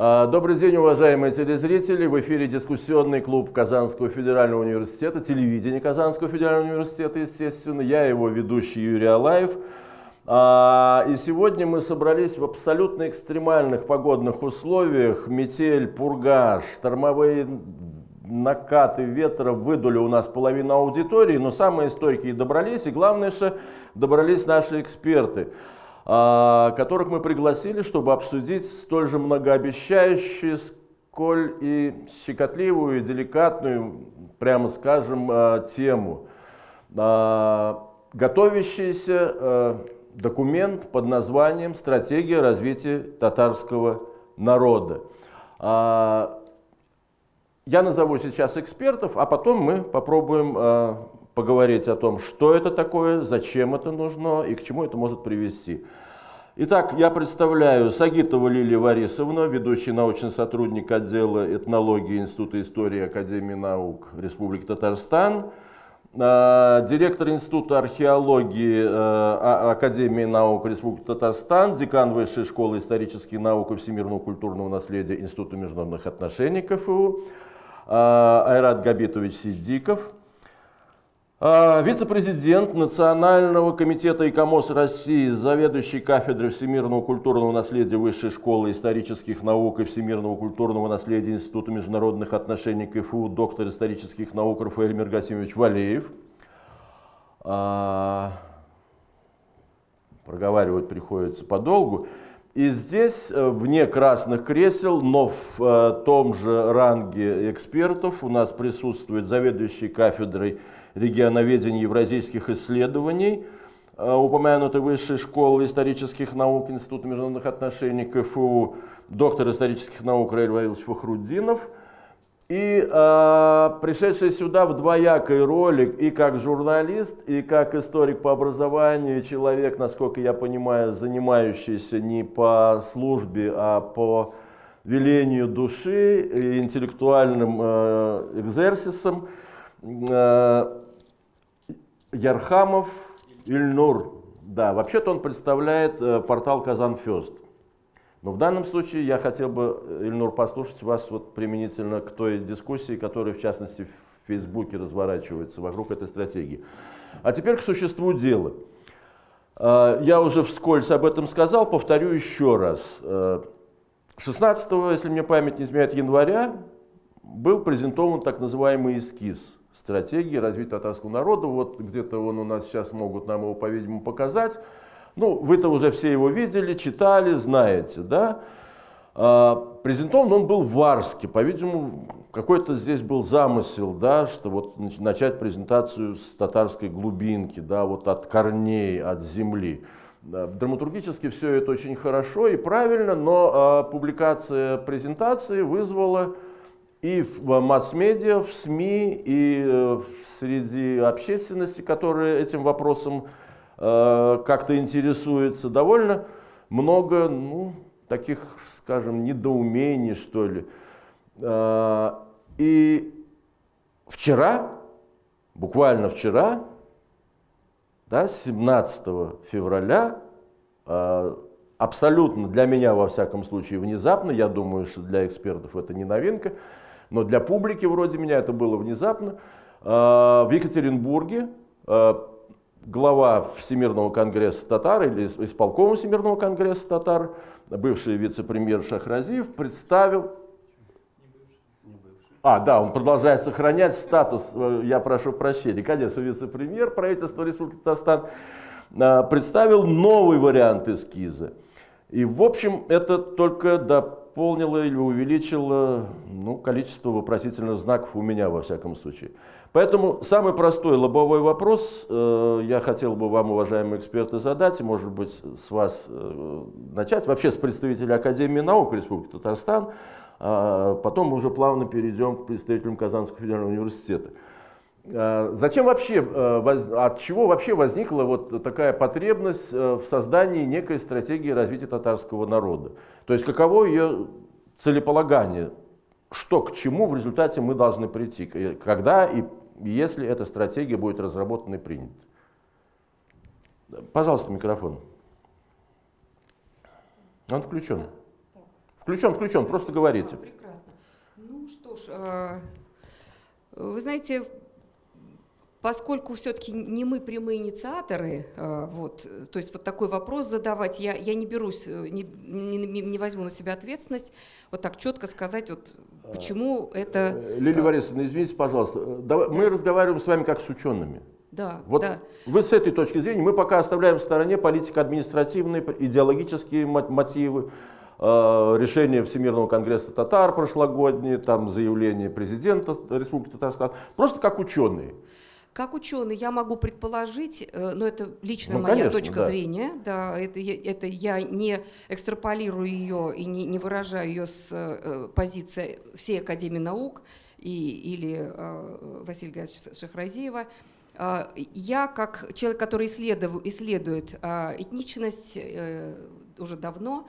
А, добрый день, уважаемые телезрители. В эфире дискуссионный клуб Казанского федерального университета, телевидение Казанского федерального университета, естественно. Я его ведущий Юрий Алаев. А, и сегодня мы собрались в абсолютно экстремальных погодных условиях. Метель, пурга, штормовые накаты ветра выдули у нас половину аудитории, но самые стойкие добрались, и главное, что добрались наши эксперты. А, которых мы пригласили, чтобы обсудить столь же многообещающую, сколь и щекотливую, и деликатную, прямо скажем, а, тему. А, готовящийся документ под названием «Стратегия развития татарского народа». Я назову сейчас экспертов, а потом мы попробуем поговорить о том, что это такое, зачем это нужно и к чему это может привести. Итак, я представляю Сагитова Лилия Варисовна, ведущий научный сотрудник отдела этнологии Института истории Академии наук Республики Татарстан, а, директор Института археологии а, Академии наук Республики Татарстан, декан Высшей школы исторических наук и всемирного культурного наследия Института международных отношений КФУ, а, Айрат Габитович Сидиков, вице-президент Национального комитета ИКОМОС России, заведующий кафедрой всемирного культурного наследия Высшей школы исторических наук и всемирного культурного наследия Института международных отношений КФУ, доктор исторических наук Рафаэль Мергасимович Валеев. А, проговаривать приходится подолгу. И здесь, э, вне красных кресел, но в э, том же ранге экспертов, у нас присутствует заведующий кафедрой регионоведения евразийских исследований, э, упомянутой Высшей школы исторических наук Института международных отношений КФУ, доктор исторических наук Раиль Ваилович Фахруддинов, и э, пришедший сюда в двоякой роли и как журналист, и как историк по образованию, человек, насколько я понимаю, занимающийся не по службе, а по велению души и интеллектуальным э, экзерсисом. Э, Ярхамов Ильнур. Да, вообще-то он представляет э, портал Казанфест. Но в данном случае я хотел бы, э, Ильнур, послушать вас вот применительно к той дискуссии, которая, в частности, в Фейсбуке разворачивается вокруг этой стратегии. А теперь к существу дела. Э, я уже вскользь об этом сказал, повторю еще раз. 16, если мне память не изменяет, января был презентован так называемый эскиз стратегии развития татарского народа. Вот где-то он у нас сейчас могут нам его, по-видимому, показать. Ну, вы-то уже все его видели, читали, знаете, да? А, презентован он был в Арске, по-видимому, какой-то здесь был замысел, да, что вот начать презентацию с татарской глубинки, да, вот от корней, от земли. Драматургически все это очень хорошо и правильно, но а, публикация презентации вызвала и в масс-медиа, в СМИ, и э, среди общественности, которая этим вопросом как-то интересуется, довольно много ну, таких, скажем, недоумений, что ли. Э, и вчера, буквально вчера, да, 17 февраля, абсолютно для меня, во всяком случае, внезапно, я думаю, что для экспертов это не новинка, но для публики вроде меня это было внезапно. В Екатеринбурге глава Всемирного конгресса татар или исполкома Всемирного конгресса татар, бывший вице-премьер Шахразиев, представил... А, да, он продолжает сохранять статус, э, я прошу прощения, конечно, вице-премьер правительства Республики Татарстан, а, представил новый вариант эскиза. И, в общем, это только дополнило или увеличило ну, количество вопросительных знаков у меня, во всяком случае. Поэтому самый простой лобовой вопрос э, я хотел бы вам, уважаемые эксперты, задать, может быть, с вас э, начать, вообще с представителя Академии наук Республики Татарстан, а потом мы уже плавно перейдем к представителям Казанского федерального университета. А, зачем вообще, э, от чего вообще возникла вот такая потребность э, в создании некой стратегии развития татарского народа? То есть каково ее целеполагание? Что к чему в результате мы должны прийти? Когда и если эта стратегия будет разработана и принята? Пожалуйста, микрофон. Он включен. Включен, включен, просто говорите. Прекрасно. Ну что ж, э, вы знаете, Поскольку все-таки не мы прямые инициаторы, э, вот, то есть вот такой вопрос задавать, я, я не берусь, э, не, не, не возьму на себя ответственность, вот так четко сказать, вот, почему это... Э, Лилия Борисовна, извините, пожалуйста, давай, да. мы разговариваем с вами как с учеными. Да, вот да. Вы с этой точки зрения, мы пока оставляем в стороне политико-административные, идеологические мотивы, решение Всемирного конгресса татар прошлогоднее, там заявление президента Республики Татарстан, просто как ученые. Как ученый я могу предположить, э, но это личная ну, моя конечно, точка да. зрения, да, это, это я не экстраполирую ее и не, не выражаю ее с э, позиции всей Академии наук и, или э, Василия Шахразиева. Я, как человек, который исследует, исследует этничность уже давно,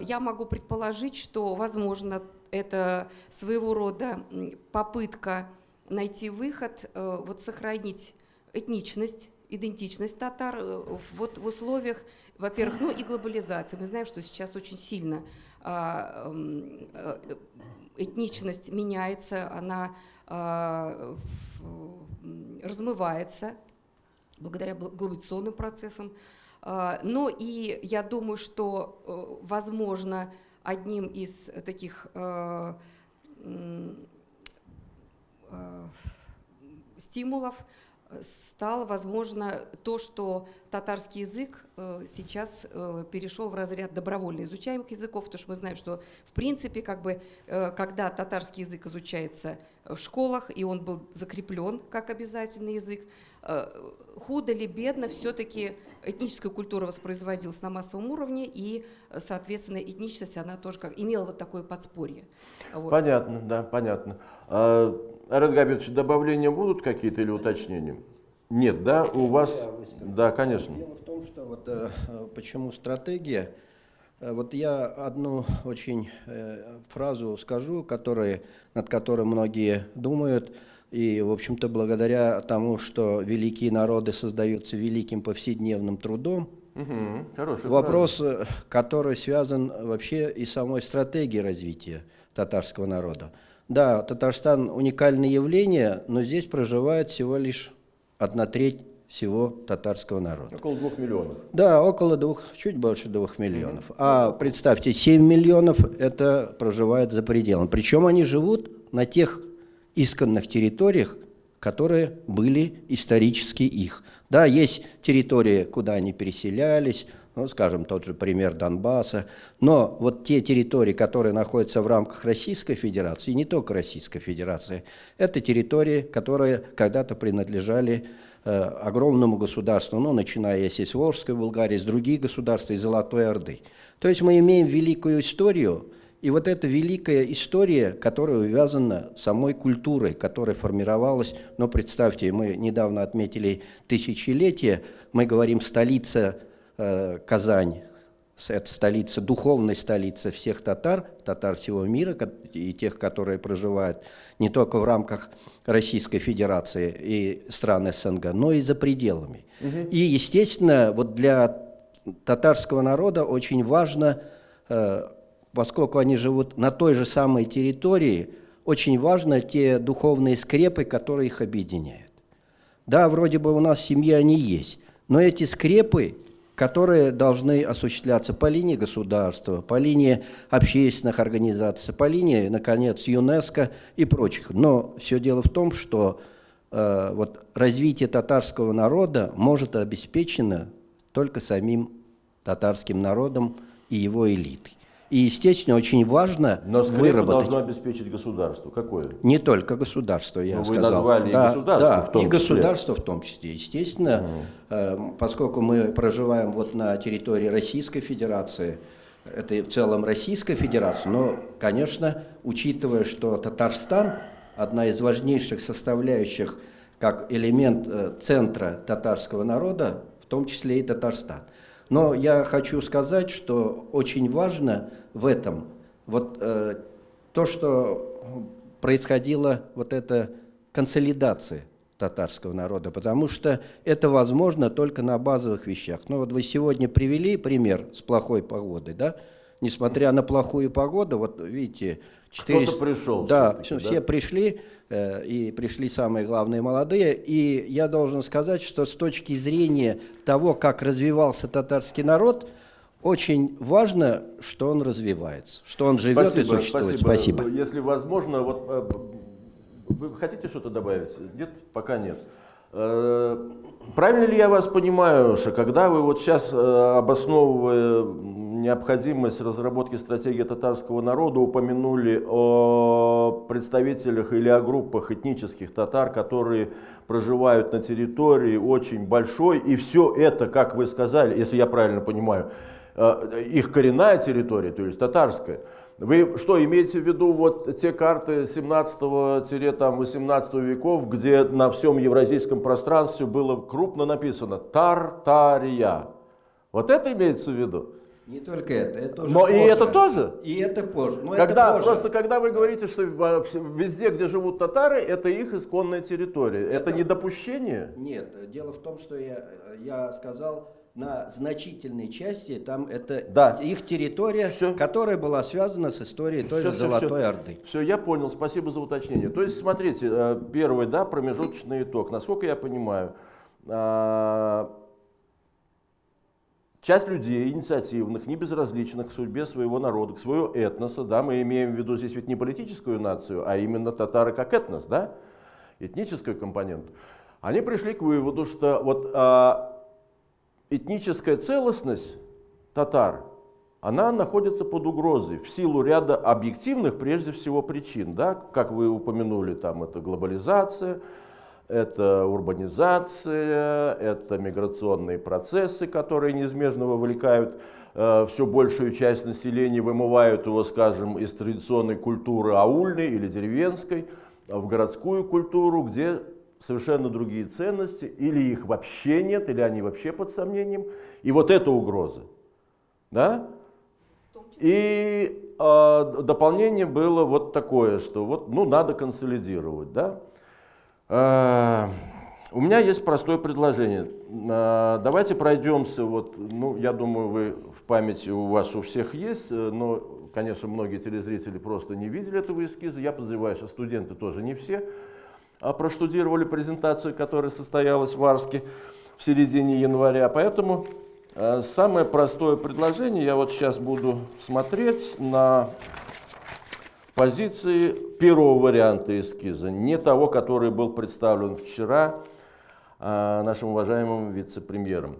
я могу предположить, что, возможно, это своего рода попытка найти выход, э, вот сохранить этничность, идентичность татар э, вот в условиях, во-первых, ну и глобализации. Мы знаем, что сейчас очень сильно а, э, этничность меняется, она а, размывается благодаря глобализационным процессам. А, но и я думаю, что, возможно, одним из таких стимулов э, стало возможно то, что татарский язык э, сейчас перешел в разряд добровольно изучаемых языков, потому что мы знаем, что в принципе, как бы, когда татарский язык изучается в школах, и он был закреплен как обязательный язык, худо или бедно, все-таки этническая культура воспроизводилась на массовом уровне, и, соответственно, этничность, она тоже как, имела вот такое подспорье. Вот. Понятно, да, понятно. Арен добавления будут какие-то или уточнения? Нет, да? У вас... Да, конечно. Дело в том, что вот э, почему стратегия... Э, вот я одну очень э, фразу скажу, который, над которой многие думают, и, в общем-то, благодаря тому, что великие народы создаются великим повседневным трудом, угу, вопрос, фраза. который связан вообще и самой стратегией развития татарского народа. Да, Татарстан уникальное явление, но здесь проживает всего лишь одна треть всего татарского народа. Около двух миллионов. Да, около двух, чуть больше двух миллионов. Mm -hmm. А представьте, 7 миллионов это проживает за пределом. Причем они живут на тех исконных территориях, которые были исторически их. Да, есть территории, куда они переселялись, ну, скажем, тот же пример Донбасса. Но вот те территории, которые находятся в рамках Российской Федерации, и не только Российской Федерации, это территории, которые когда-то принадлежали э, огромному государству, ну, начиная с Волжской Булгарии, с других государств, из Золотой Орды. То есть мы имеем великую историю, и вот эта великая история, которая увязана самой культурой, которая формировалась, но представьте, мы недавно отметили тысячелетие, мы говорим «столица Казань, это столица, духовная столица всех татар, татар всего мира, и тех, которые проживают не только в рамках Российской Федерации и стран СНГ, но и за пределами. Угу. И, естественно, вот для татарского народа очень важно, э, поскольку они живут на той же самой территории, очень важно те духовные скрепы, которые их объединяют. Да, вроде бы у нас в семье они есть, но эти скрепы которые должны осуществляться по линии государства, по линии общественных организаций, по линии, наконец, ЮНЕСКО и прочих. Но все дело в том, что э, вот развитие татарского народа может обеспечено только самим татарским народом и его элитой. И, естественно, очень важно Но выработать. должно обеспечить государство. Какое? Не только государство, я Но сказал. Вы назвали да, и государство да, в том и числе. государство в том числе. Естественно, угу. поскольку мы проживаем вот на территории Российской Федерации, это в целом Российская Федерация, но, конечно, учитывая, что Татарстан одна из важнейших составляющих как элемент э, центра татарского народа, в том числе и Татарстан. Но я хочу сказать, что очень важно в этом вот э, то, что происходила вот эта консолидация татарского народа, потому что это возможно только на базовых вещах. Ну вот вы сегодня привели пример с плохой погодой, да? Несмотря на плохую погоду, вот видите, 400... Кто-то пришел. Да, все, да? пришли, э, и пришли самые главные молодые. И я должен сказать, что с точки зрения того, как развивался татарский народ, очень важно, что он развивается, что он живет спасибо, и существует. Спасибо. спасибо. Если возможно, вот э, вы хотите что-то добавить? Нет? Пока нет. Э, правильно ли я вас понимаю, что когда вы вот сейчас, э, обосновывая необходимость разработки стратегии татарского народа, упомянули о представителях или о группах этнических татар, которые проживают на территории очень большой, и все это, как вы сказали, если я правильно понимаю, Э, их коренная территория, то есть татарская. Вы что, имеете в виду вот те карты 17-18 веков, где на всем евразийском пространстве было крупно написано «Тартария». Вот это имеется в виду? Не только это, это тоже Но позже. и это тоже? И это позже. Но когда, это позже. Просто когда вы говорите, что везде, где живут татары, это их исконная территория, это, это не допущение? Нет, дело в том, что я, я сказал, на значительной части там это да. их территория, все. которая была связана с историей той все, же Золотой все. Орды. Все, я понял, спасибо за уточнение. То есть, смотрите, э, первый, да, промежуточный итог. Насколько я понимаю, э, часть людей инициативных, не безразличных к судьбе своего народа, к своего этноса, да, мы имеем в виду здесь ведь не политическую нацию, а именно татары как этнос, да, этническую компоненту, они пришли к выводу, что вот а, этническая целостность татар, она находится под угрозой в силу ряда объективных, прежде всего, причин. Да? Как вы упомянули, там это глобализация, это урбанизация, это миграционные процессы, которые неизбежно вовлекают э, все большую часть населения, вымывают его, скажем, из традиционной культуры аульной или деревенской в городскую культуру, где совершенно другие ценности, или их вообще нет, или они вообще под сомнением. И вот это угроза. Да? И э, дополнение было вот такое, что вот, ну, надо консолидировать. Да? Э, у меня есть простое предложение. Э, давайте пройдемся, вот, ну, я думаю, вы в памяти у вас у всех есть, э, но, конечно, многие телезрители просто не видели этого эскиза. Я подозреваю, что студенты тоже не все. А проштудировали презентацию, которая состоялась в Арске в середине января. Поэтому самое простое предложение, я вот сейчас буду смотреть на позиции первого варианта эскиза, не того, который был представлен вчера а нашим уважаемым вице-премьером.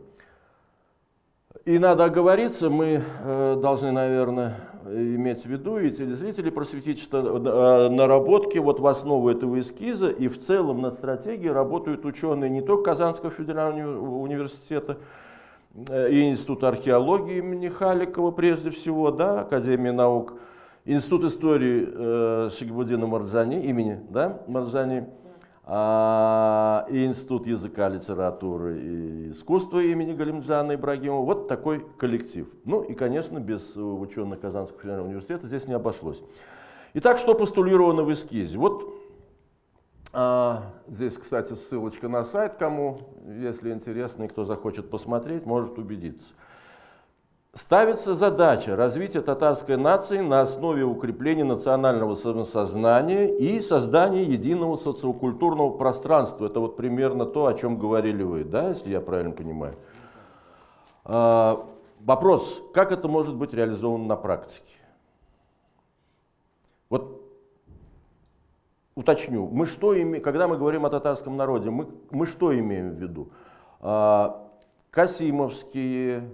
И надо оговориться, мы э, должны, наверное, иметь в виду и телезрители просветить, что э, наработки вот в основу этого эскиза и в целом над стратегией работают ученые не только Казанского федерального университета э, и Института археологии имени Халикова прежде всего, да, Академии наук, Институт истории э, Шигбудина Марджани, имени да, Марджани, а, и Институт языка, литературы и искусства имени Галимджана Ибрагимова. Вот такой коллектив. Ну и, конечно, без ученых Казанского федерального университета здесь не обошлось. Итак, что постулировано в эскизе? Вот а, здесь, кстати, ссылочка на сайт, кому, если интересно, и кто захочет посмотреть, может убедиться. Ставится задача развития татарской нации на основе укрепления национального самосознания и создания единого социокультурного пространства. Это вот примерно то, о чем говорили вы, да, если я правильно понимаю. А, вопрос, как это может быть реализовано на практике? Вот уточню, мы что имеем, когда мы говорим о татарском народе, мы, мы что имеем в виду? А, Касимовские,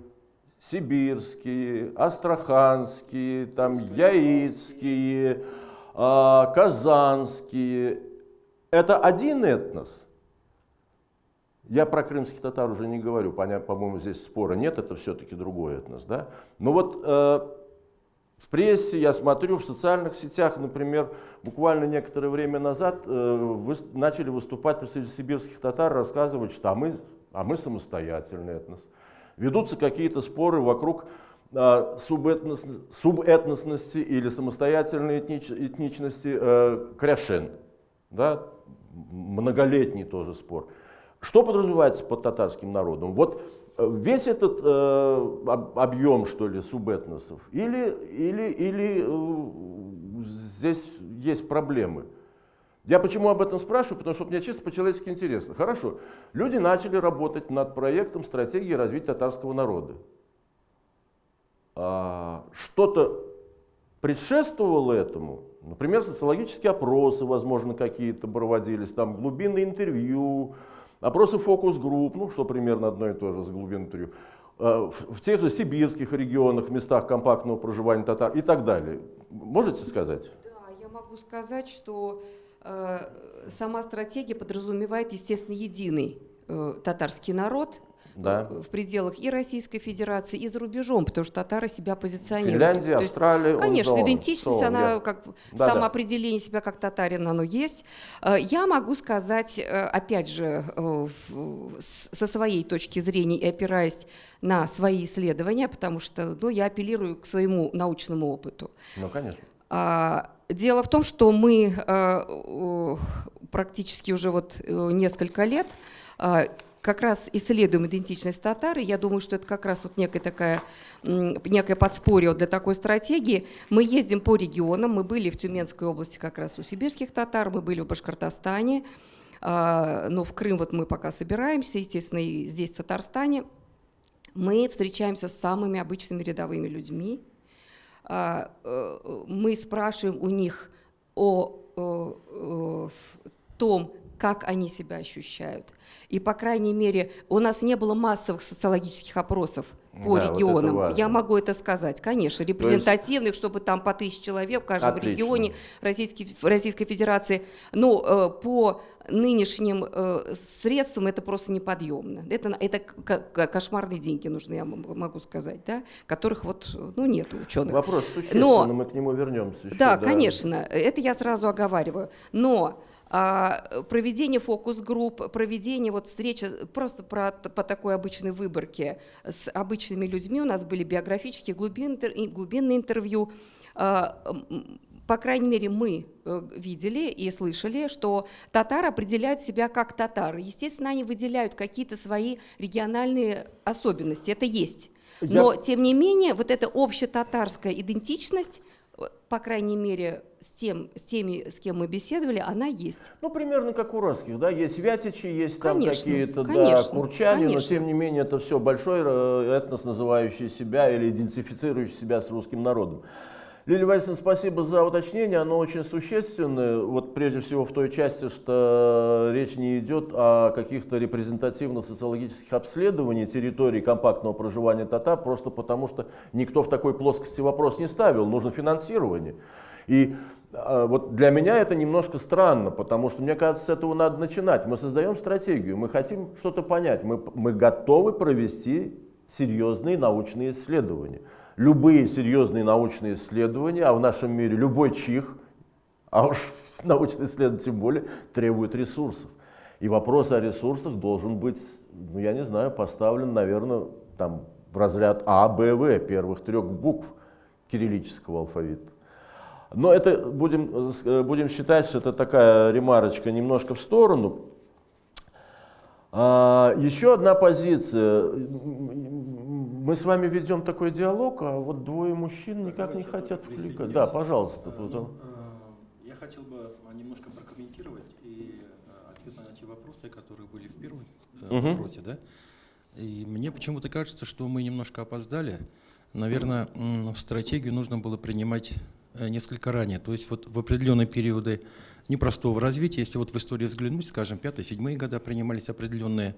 сибирские, астраханские, там, яицкие, э, казанские. Это один этнос. Я про крымских татар уже не говорю, по-моему, здесь спора нет, это все-таки другой этнос. Да? Но вот э, в прессе я смотрю, в социальных сетях, например, буквально некоторое время назад э, вы, начали выступать представители сибирских татар, рассказывать, что а мы, а мы самостоятельный этнос ведутся какие-то споры вокруг а, субэтнос, субэтносности или самостоятельной этнич, этничности э, кряшен. Да? Многолетний тоже спор. Что подразумевается под татарским народом? Вот весь этот э, объем, что ли, субэтносов, или, или, или э, здесь есть проблемы? Я почему об этом спрашиваю? Потому что мне чисто по-человечески интересно. Хорошо, люди начали работать над проектом стратегии развития татарского народа. А, Что-то предшествовало этому? Например, социологические опросы, возможно, какие-то проводились, там глубинные интервью, опросы фокус-групп, ну, что примерно одно и то же с глубинным интервью, а, в тех же сибирских регионах, местах компактного проживания татар и так далее. Можете сказать? Да, я могу сказать, что э, сама стратегия подразумевает, естественно, единый э, татарский народ, да. Э, в пределах и Российской Федерации, и за рубежом, потому что татары себя позиционируют. Финляндия, То Австралия. Есть, конечно, он, идентичность, она я... как да, самоопределение да. себя как татарин, оно есть. Э, я могу сказать, э, опять же, со своей точки зрения и опираясь на свои исследования, потому что ну, я апеллирую к своему научному опыту. Ну, конечно. Дело в том, что мы практически уже вот несколько лет как раз исследуем идентичность татар, и я думаю, что это как раз вот некая такая, некое подспорье для такой стратегии. Мы ездим по регионам, мы были в Тюменской области как раз у сибирских татар, мы были в Башкортостане, но в Крым вот мы пока собираемся, естественно, и здесь, в Татарстане. Мы встречаемся с самыми обычными рядовыми людьми, э, мы спрашиваем у них о том, как они себя ощущают. И, по крайней мере, у нас не было массовых социологических опросов по да, регионам. Вот Я могу это сказать, конечно, репрезентативных, есть... чтобы там по тысяче человек в каждом Отлично. регионе Российской, Российской Федерации. Но э, по нынешним э, средствам это просто неподъемно. Это, это кошмарные деньги нужны, я могу сказать, да, которых вот, ну, нет у ученых. Вопрос существенный, но мы к нему вернемся еще. Да, да, конечно, это я сразу оговариваю. Но проведение фокус-групп, проведение вот встречи просто про, по такой обычной выборке с обычными людьми. У нас были биографические глубинные, глубинные интервью. А, по крайней мере, мы э, видели и слышали, что татары определяют себя как татары. Естественно, они выделяют какие-то свои региональные особенности, это есть. Но, Я... тем не менее, вот эта общетатарская идентичность по крайней мере, с, тем, с теми, с кем мы беседовали, она есть. Ну, примерно как у русских, да, есть вятичи, есть там какие-то, да, курчане, конечно. но тем не менее это все большой э, этнос, называющий себя или идентифицирующий себя с русским народом. Лилия Вальсин, спасибо за уточнение, оно очень существенное, вот прежде всего в той части, что речь не идет о каких-то репрезентативных социологических обследованиях территории компактного проживания татар, просто потому что никто в такой плоскости вопрос не ставил, нужно финансирование. И а, вот для меня это немножко странно, потому что мне кажется, с этого надо начинать. Мы создаем стратегию, мы хотим что-то понять, мы, мы готовы провести серьезные научные исследования любые серьезные научные исследования, а в нашем мире любой чих, а уж научные исследования тем более, требует ресурсов. И вопрос о ресурсах должен быть, ну я не знаю, поставлен, наверное, там в разряд А, Б, В, первых трех букв кириллического алфавита. Но это будем, э, будем считать, что это такая ремарочка немножко в сторону. А, еще одна позиция мы с вами ведем такой диалог, а вот двое мужчин никак не хотят включать. Да, пожалуйста. Ну, я хотел бы немножко прокомментировать и ответ на эти вопросы, которые были в первом угу. вопросе. Да? И мне почему-то кажется, что мы немножко опоздали. Наверное, стратегию нужно было принимать несколько ранее. То есть вот в определенные периоды непростого развития. Если вот в историю взглянуть, скажем, 5-7 года принимались определенные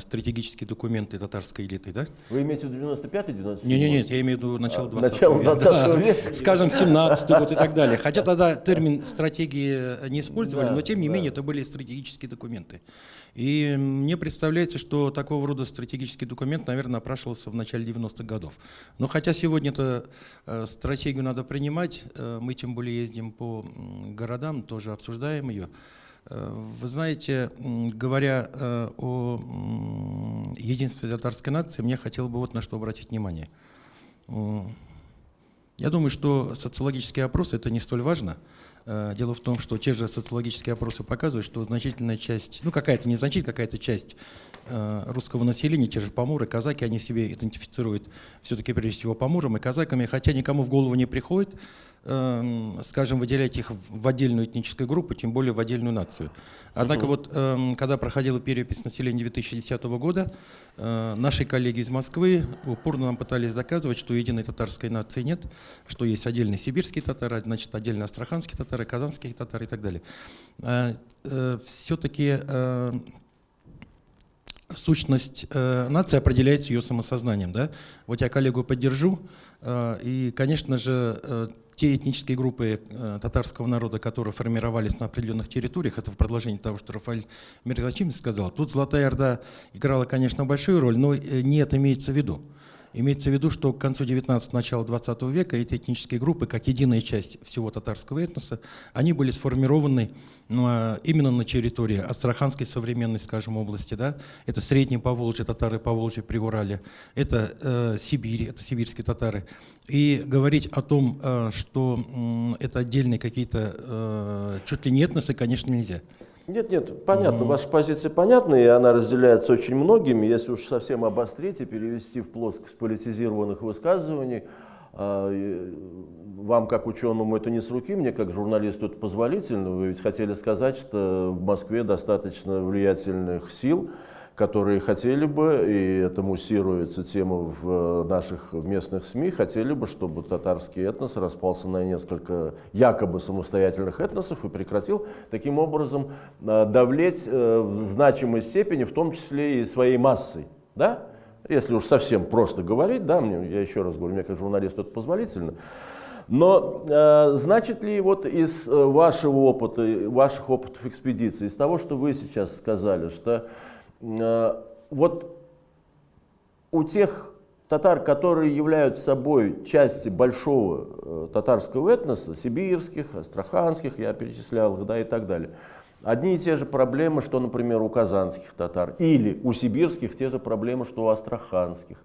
стратегические документы татарской элиты, да? Вы имеете в виду 95-97? Нет, нет, нет, я имею в виду начало 20 а, начало 20 века. века. Скажем, 17 год и так далее. Хотя тогда термин стратегии не использовали, да, но тем не да. менее это были стратегические документы. И мне представляется, что такого рода стратегический документ, наверное, напрашивался в начале 90-х годов. Но хотя сегодня это э, стратегию надо принимать, э, мы тем более ездим по городам, тоже обсуждаем ее. Э, вы знаете, говоря о единстве татарской нации, мне хотел бы вот на что обратить внимание. Я думаю, что социологический опрос это не столь важно. Э, дело в том, что те же социологические опросы показывают, что значительная часть, ну какая-то незначительная какая-то часть э, русского населения, те же поморы, казаки, они себе идентифицируют все-таки прежде всего помором и казаками, хотя никому в голову не приходит, скажем, выделять их в отдельную этническую группу, тем более в отдельную нацию. Однако угу. вот, эм, когда проходила перепись населения 2010 года, э, наши коллеги из Москвы упорно нам пытались доказывать, что единой татарской нации нет, что есть отдельные сибирские татары, значит, отдельно астраханские татары, казанские татары и так далее. Э, э, Все-таки сущность э, нации определяется ее самосознанием. Да? Вот я коллегу поддержу. Э, и, конечно же, э, те этнические группы э, татарского народа, которые формировались на определенных территориях, это в продолжении того, что Рафаэль Миргачимович сказал, тут Золотая Орда играла, конечно, большую роль, но э, не это имеется в виду. Имеется в виду, что к концу 19 начала 20 века эти этнические группы, как единая часть всего татарского этноса, они были сформированы ну, а, именно на территории Астраханской современной, скажем, области. Да? Это Средние Поволжье, татары Поволжье, Приурале, это э, Сибирь, это сибирские татары. И говорить о том, э, что э, это отдельные какие-то э, чуть ли не этносы, конечно, нельзя. Нет, нет, понятно, mm-hmm. ваша позиция понятна, и она разделяется очень многими. Если уж совсем обострить и перевести в плоскость политизированных высказываний, а, вам как ученому это не с руки, мне как журналисту это позволительно. Вы ведь хотели сказать, что в Москве достаточно влиятельных сил, которые хотели бы, и это муссируется тема в наших местных СМИ, хотели бы, чтобы татарский этнос распался на несколько якобы самостоятельных этносов и прекратил таким образом э, давлеть э, в значимой степени, в том числе и своей массой. Да? Если уж совсем просто говорить, да, мне, я еще раз говорю, мне как журналисту это позволительно. Но э, значит ли вот из э, вашего опыта, ваших опытов экспедиции, из того, что вы сейчас сказали, что Э, вот у тех татар, которые являются собой части большого э, татарского этноса, сибирских, астраханских, я перечислял их, да, и так далее, одни и те же проблемы, что, например, у казанских татар, или у сибирских те же проблемы, что у астраханских.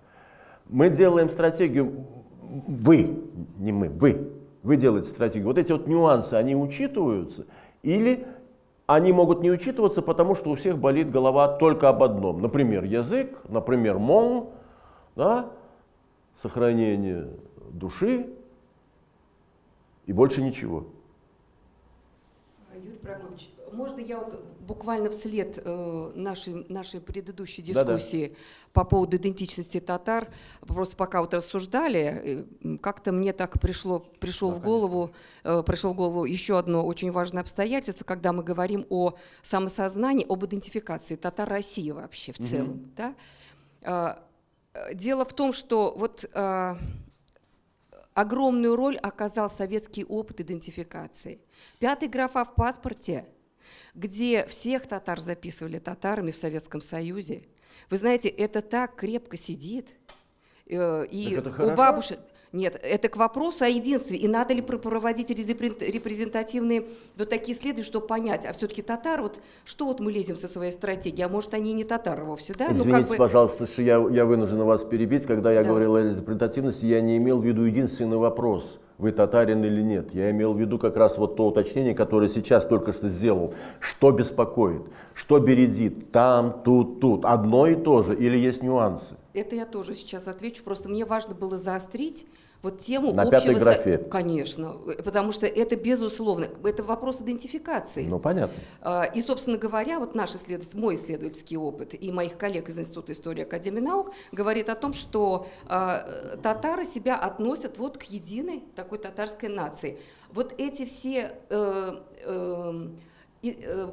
Мы делаем стратегию, вы, не мы, вы, вы делаете стратегию. Вот эти вот нюансы, они учитываются, или они могут не учитываться, потому что у всех болит голова только об одном. Например, язык, например, мон, да, сохранение души и больше ничего. Юрий Прокопьевич, можно я вот буквально вслед э, нашей, нашей предыдущей дискуссии да -да. по поводу идентичности татар, просто пока вот рассуждали, э, как-то мне так пришло, пришло да, в голову, э, пришло в голову еще одно очень важное обстоятельство, когда мы говорим о самосознании, об идентификации татар России вообще в целом. Угу. Да? Э, дело в том, что вот огромную роль оказал советский опыт идентификации. Пятый графа в паспорте – где всех татар записывали татарами в Советском Союзе. Вы знаете, это так крепко сидит. Э, и у бабушек... Нет, это к вопросу о единстве. И надо ли проводить репрезентативные вот такие исследования, чтобы понять, а все-таки татар, вот что вот мы лезем со своей стратегией, а может они не татары вовсе, да? Извините, ну, как бы... пожалуйста, что я, я вынужден вас перебить. Когда я да. говорил о репрезентативности, я не имел в виду единственный вопрос – вы татарин или нет. Я имел в виду как раз вот то уточнение, которое сейчас только что сделал. Что беспокоит, что бередит, там, тут, тут. Одно и то же или есть нюансы? Это я тоже сейчас отвечу. Просто мне важно было заострить вот тему На общего... пятой графе. Конечно, потому что это безусловно, это вопрос идентификации. Ну, понятно. А, и, собственно говоря, вот наш исследователь, мой исследовательский опыт и моих коллег из Института истории Академии наук говорит о том, что э, татары себя относят вот к единой такой татарской нации. Вот эти все... Э, э,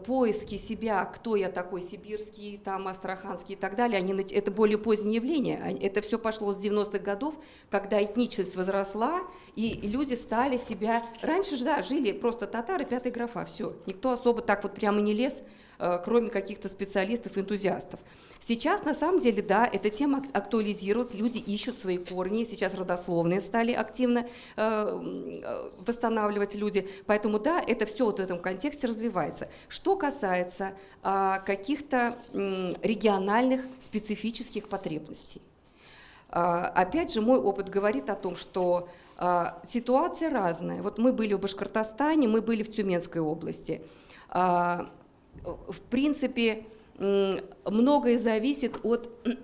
поиски себя, кто я такой, сибирский, там, астраханский и так далее, они, это более позднее явление. Это все пошло с 90-х годов, когда этничность возросла, и люди стали себя... Раньше же, да, жили просто татары, пятая графа, все. Никто особо так вот прямо не лез, э, кроме каких-то специалистов, энтузиастов. Сейчас, на самом деле, да, эта тема актуализировалась, люди ищут свои корни, сейчас родословные стали активно э, восстанавливать люди, поэтому, да, это все вот в этом контексте развивается. Что касается э, каких-то э, региональных специфических потребностей, Опять же, мой опыт говорит о том, что ситуация разная. Вот мы были в Башкортостане, мы были в Тюменской области. В принципе, многое зависит от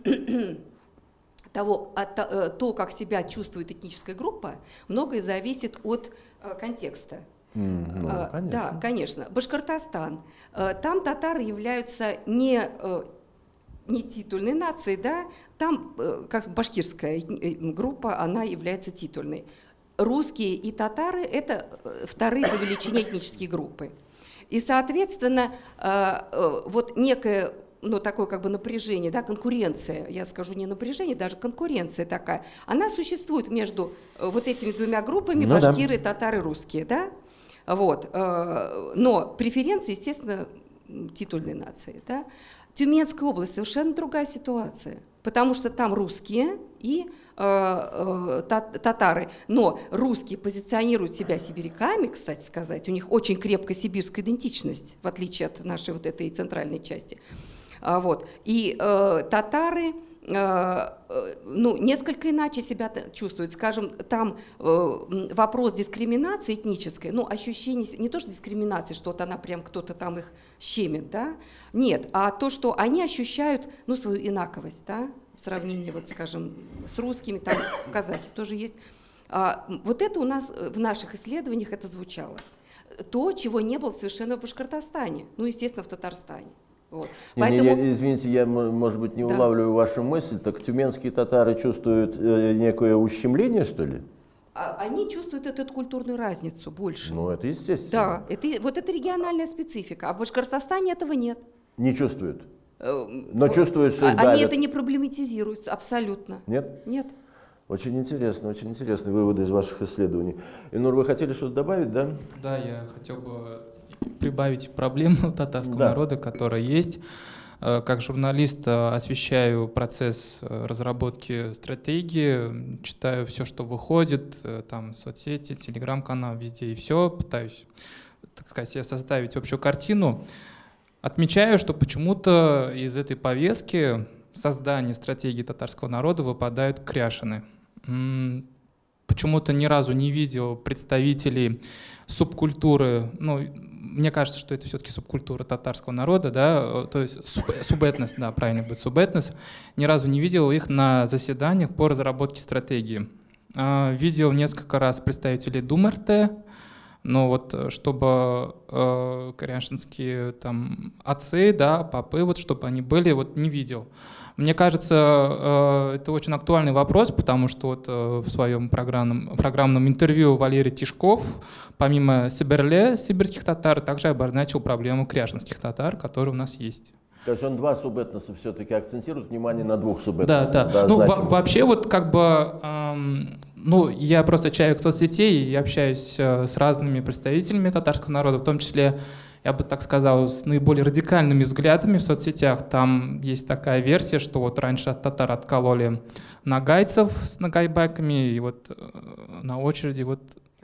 того, от, э, то, как себя чувствует этническая группа, многое зависит от э, контекста. Mm, ну, конечно. Да, конечно. Башкортостан. Э, там татары являются не не титульной нацией, да, там как башкирская группа, она является титульной. Русские и татары – это вторые по величине этнические группы. И, соответственно, вот некое ну, такое как бы напряжение, да, конкуренция, я скажу не напряжение, даже конкуренция такая, она существует между э, вот этими двумя группами, ну, башкиры, да. татары, русские, да, вот, э, но преференции, естественно, титульной нации, да. Тюменская область совершенно другая ситуация, потому что там русские и э, татары. Но русские позиционируют себя сибиряками, кстати сказать. У них очень крепкая сибирская идентичность, в отличие от нашей вот этой центральной части. А, вот. И э, татары э, э, ну, несколько иначе себя чувствуют. Скажем, там э, вопрос дискриминации этнической, ну, ощущение, не то, что дискриминации, что вот она прям кто-то там их щемит, да, нет, а то, что они ощущают, ну, свою инаковость, да, в сравнении, вот, скажем, с русскими, там, казахи тоже есть. А, вот это у нас в наших исследованиях это звучало. То, чего не было совершенно в Башкортостане, ну, естественно, в Татарстане. Вот. Не, Поэтому... не, извините, я, может быть, не да. улавливаю вашу мысль. Так тюменские татары чувствуют э, некое ущемление, что ли? А, они чувствуют эту культурную разницу больше. Ну, это естественно. Да, это, вот это региональная специфика. А в Башкортостане этого нет. Не чувствуют? Э, Но чувствуют, что Они давят. это не проблематизируют абсолютно. Нет? Нет. Очень интересно, очень интересные выводы из ваших исследований. Инур, вы хотели что-то добавить, да? Да, я хотел бы прибавить проблему татарского да. народа, которая есть. Э, как журналист э, освещаю процесс э, разработки стратегии, читаю все, что выходит, там соцсети, телеграм-канал, везде и все, пытаюсь, так сказать, составить общую картину. Отмечаю, что почему-то из этой повестки создания стратегии татарского народа выпадают кряшины. Почему-то ни разу не видел представителей субкультуры, ну, мне кажется, что это все-таки субкультура татарского народа, да, э, то есть суб, субэтнос, да, правильно будет, субэтнос. Ни разу не видел их на заседаниях по разработке стратегии. А, видел несколько раз представителей ДумРТ, но вот э, чтобы э, корианшинские там отцы, да, папы, вот чтобы они были, вот не видел. Мне кажется, э, это очень актуальный вопрос, потому что вот э, в своем программном, программном интервью Валерий Тишков, помимо Сибирле, сибирских татар, также обозначил проблему кряжинских татар, которые у нас есть. То есть он два субэтноса все-таки акцентирует внимание на двух субэтносах. Да, да. да ну, вообще вот как бы, эм, ну, я просто человек соцсетей и общаюсь э, с разными представителями татарского народа, в том числе я бы так сказал, с наиболее радикальными взглядами в соцсетях. Там есть такая версия, что вот раньше от татар откололи нагайцев с нагайбаками, и вот э, на очереди вот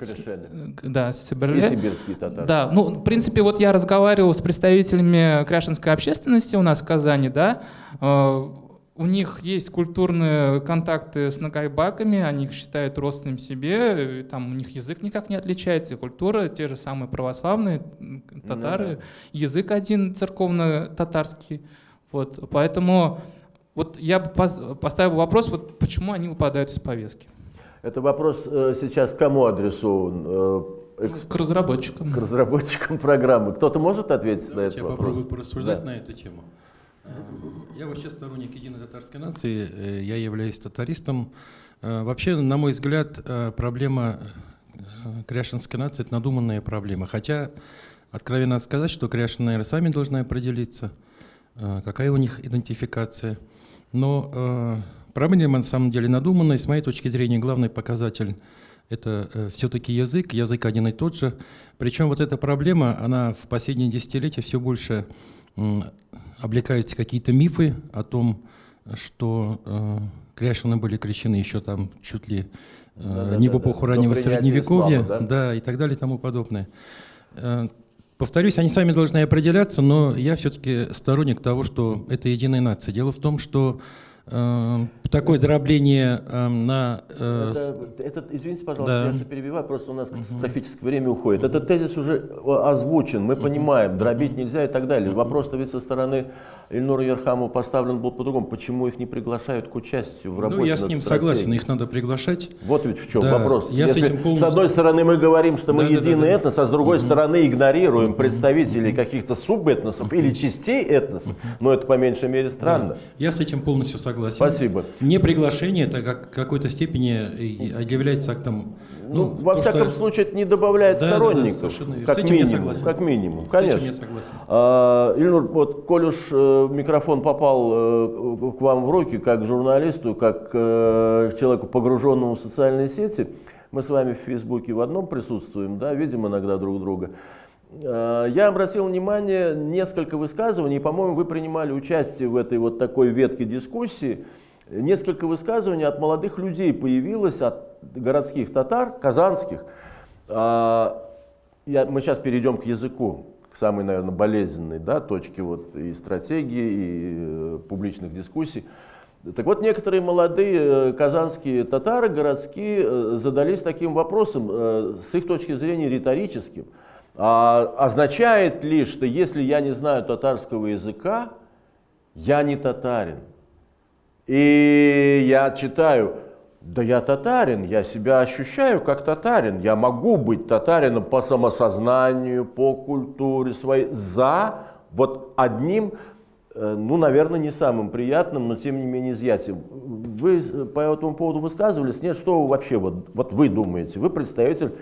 Корешели. Да, Сибирле. И сибирские татары. Да, ну, в принципе, вот я разговаривал с представителями кряшинской общественности у нас в Казани, да, э, у них есть культурные контакты с нагайбаками, они их считают родственным себе, там у них язык никак не отличается, и культура, те же самые православные татары, ну, да. язык один церковно-татарский. Вот, поэтому вот я бы поставил вопрос, вот почему они выпадают из повестки. Это вопрос э, сейчас кому адресован? Э, эксп... К разработчикам. К разработчикам программы. Кто-то может ответить Давайте на этот я вопрос? Я попробую порассуждать да. на эту тему. Э, я вообще сторонник единой татарской нации, я являюсь татаристом. Вообще, на мой взгляд, проблема кряшинской нации – это надуманная проблема. Хотя, откровенно сказать, что кряшины, наверное, сами должны определиться, какая у них идентификация. Но проблема на самом деле надуманная. С моей точки зрения, главный показатель – это все-таки язык, язык один и тот же. Причем вот эта проблема, она в последние десятилетия все больше облекаются какие-то мифы о том, что э, Кряшины были крещены еще там чуть ли э, да, не да, в эпоху да, раннего средневековья, ислама, да? да, и так далее и тому подобное. Э, повторюсь, они сами должны определяться, но я все-таки сторонник того, что это единая нация. Дело в том, что э, Э, такое дробление э, на... Э, это, это, извините, пожалуйста, да. я перебиваю, просто у нас катастрофическое время уходит. Этот тезис уже озвучен, мы понимаем, дробить нельзя и так далее. Вопрос-то ведь со стороны Ильнура Ерхамова поставлен был по-другому. Почему их не приглашают к участию в работе Ну, я с ним согласен, их надо приглашать. Вот ведь в чем да, вопрос. Я Если с, этим полностью... с одной стороны мы говорим, что мы да, единый да, да, этнос, а с другой угу. стороны игнорируем представителей каких-то субэтносов или частей этносов, но это по меньшей мере странно. Да. Я с этим полностью согласен. Спасибо. Не приглашение, это как какой-то степени является актом... Ну, ну во всяком что... случае, это не добавляет да, сторонников. Да, да, как с этим минимум, я согласен. Как минимум, конечно. С этим я согласен. А, Ильнур, вот, коль уж э, микрофон попал э, к вам в руки, как журналисту, как э, человеку, погруженному в социальные сети, мы с вами в Фейсбуке в одном присутствуем, да, видим иногда друг друга. Э, я обратил внимание несколько высказываний, по-моему, вы принимали участие в этой вот такой ветке дискуссии. Несколько высказываний от молодых людей появилось, от городских татар, казанских. Я, мы сейчас перейдем к языку самой, наверное, болезненной да, точке вот, и стратегии, и э, публичных дискуссий. Так вот, некоторые молодые э, казанские татары городские э, задались таким вопросом, с их точки зрения риторическим. А, означает ли, что если я не знаю татарского языка, я не татарин? И я читаю, да я татарин, я себя ощущаю как татарин. Я могу быть татарином по самосознанию, по культуре своей, за вот одним, э, ну, наверное, не самым приятным, но тем не менее изъятием. Вы по этому поводу высказывались? Нет, что вообще, вот, вот вы думаете? Вы представитель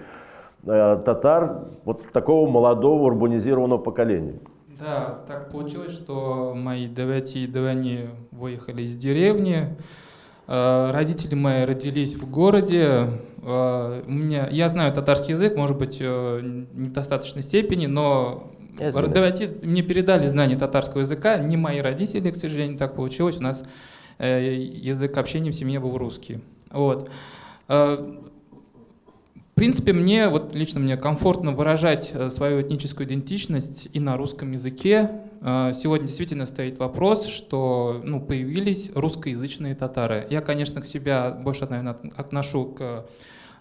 э, татар вот такого молодого урбанизированного поколения. Да, так получилось, что мои девяти и выехали из деревни, Э, родители мои родились в городе. Э, у меня, я знаю татарский язык, может быть, э, не в достаточной степени, но давайте мне передали знание татарского языка. Не мои родители, к сожалению, так получилось. У нас язык общения в семье был русский. Вот принципе, мне, вот лично мне комфортно выражать э, свою этническую идентичность и на русском языке. Э, сегодня действительно стоит вопрос, что ну, появились русскоязычные татары. Я, конечно, к себя больше, наверное, отношу к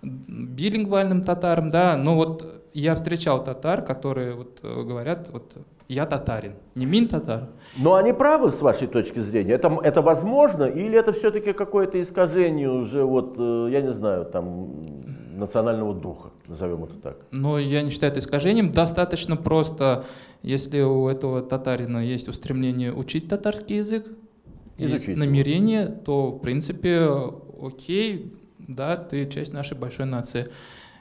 билингвальным татарам, да, но вот я встречал татар, которые вот э, говорят, вот я татарин, не мин татар. Но они правы с вашей точки зрения? Это, это возможно или это все-таки какое-то искажение уже, вот, я не знаю, там, национального духа, назовем это так. Но я не считаю это искажением. Достаточно просто, если у этого татарина есть устремление учить татарский язык, Изучить есть намерение, его. то, в принципе, окей, да, ты часть нашей большой нации.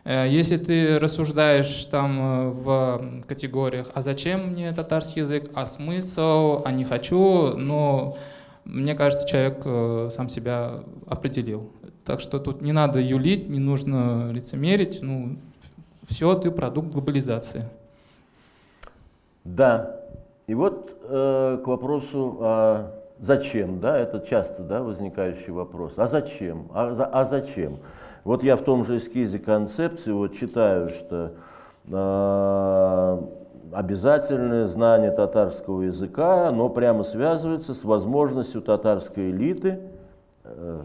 Э, если ты рассуждаешь там э, в категориях, а зачем мне татарский язык, а смысл, а не хочу, но мне кажется, человек э, сам себя определил. Так что тут не надо юлить, не нужно лицемерить. Ну, все, ты продукт глобализации. Да. И вот э, к вопросу, а зачем, да, это часто да, возникающий вопрос. А зачем? А, а зачем? Вот я в том же эскизе концепции вот читаю, что э, обязательное знание татарского языка, оно прямо связывается с возможностью татарской элиты, э,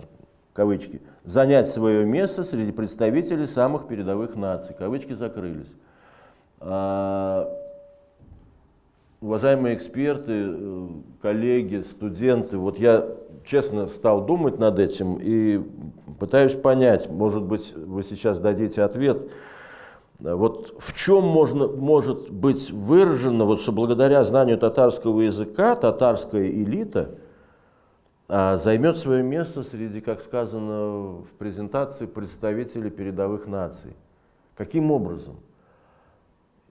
кавычки, занять свое место среди представителей самых передовых наций. Кавычки закрылись. А, уважаемые эксперты, э, коллеги, студенты, вот я честно стал думать над этим и пытаюсь понять, может быть, вы сейчас дадите ответ, вот в чем можно, может быть выражено, вот, что благодаря знанию татарского языка татарская элита – займет свое место среди, как сказано в презентации, представителей передовых наций. Каким образом?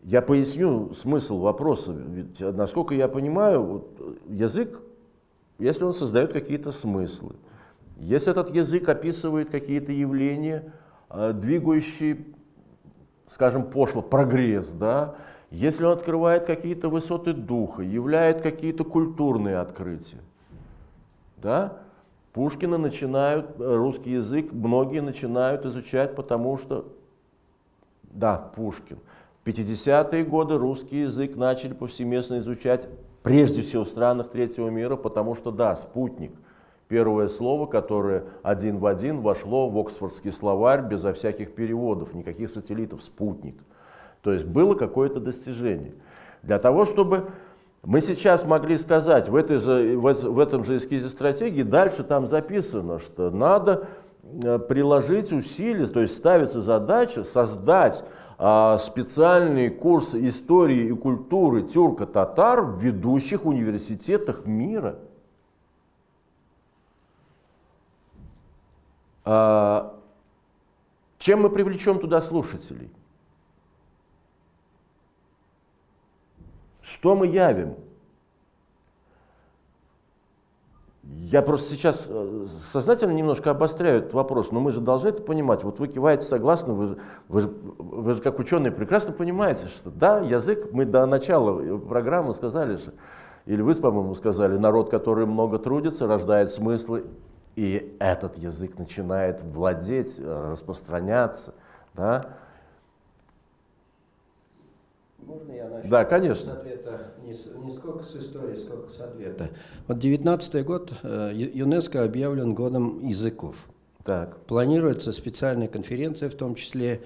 Я поясню смысл вопроса. Ведь, насколько я понимаю, вот, язык, если он создает какие-то смыслы, если этот язык описывает какие-то явления, а, двигающие, скажем, пошло, прогресс, да, если он открывает какие-то высоты духа, являет какие-то культурные открытия, да? Пушкина начинают, э, русский язык многие начинают изучать, потому что, да, Пушкин. В 50-е годы русский язык начали повсеместно изучать, прежде всего в странах третьего мира, потому что, да, спутник. Первое слово, которое один в один вошло в Оксфордский словарь безо всяких переводов, никаких сателлитов, спутник. То есть было какое-то достижение. Для того, чтобы мы сейчас могли сказать, в, этой же, в этом же эскизе стратегии, дальше там записано, что надо э, приложить усилия, то есть ставится задача создать а, специальные курсы истории и культуры тюрко-татар в ведущих университетах мира. А, чем мы привлечем туда слушателей? Что мы явим? Я просто сейчас э, сознательно немножко обостряю этот вопрос, но мы же должны это понимать. Вот вы киваете согласно, вы, вы, вы же как ученые прекрасно понимаете, что да, язык, мы до начала программы сказали, что, или вы, по-моему, сказали, народ, который много трудится, рождает смыслы, и этот язык начинает владеть, э, распространяться. Да? Можно я начну? Да, конечно. С ответа не, не сколько с истории, сколько с ответа. Вот 19 год э, ЮНЕСКО объявлен годом языков. Так. Планируется специальная конференция, в том числе.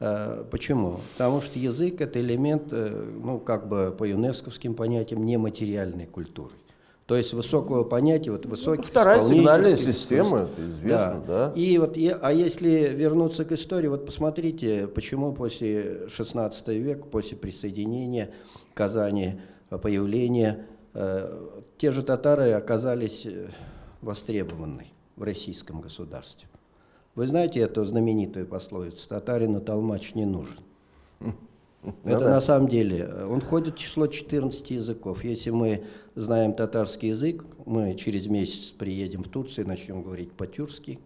Э, почему? Потому что язык – это элемент, э, ну, как бы по юнесковским понятиям, нематериальной культуры. То есть высокого понятия, вот высоких ну, Вторая сигнальная система, это известно, да. да. И вот, а если вернуться к истории, вот посмотрите, почему после 16 века, после присоединения Казани, появления, э, те же татары оказались э, востребованы в российском государстве. Вы знаете эту знаменитую пословицу «Татарину толмач не нужен». Ну, Это да. на самом деле, э, он входит в число 14 языков. Если мы знаем татарский язык, мы через месяц приедем в Турцию и начнем говорить по-тюркски.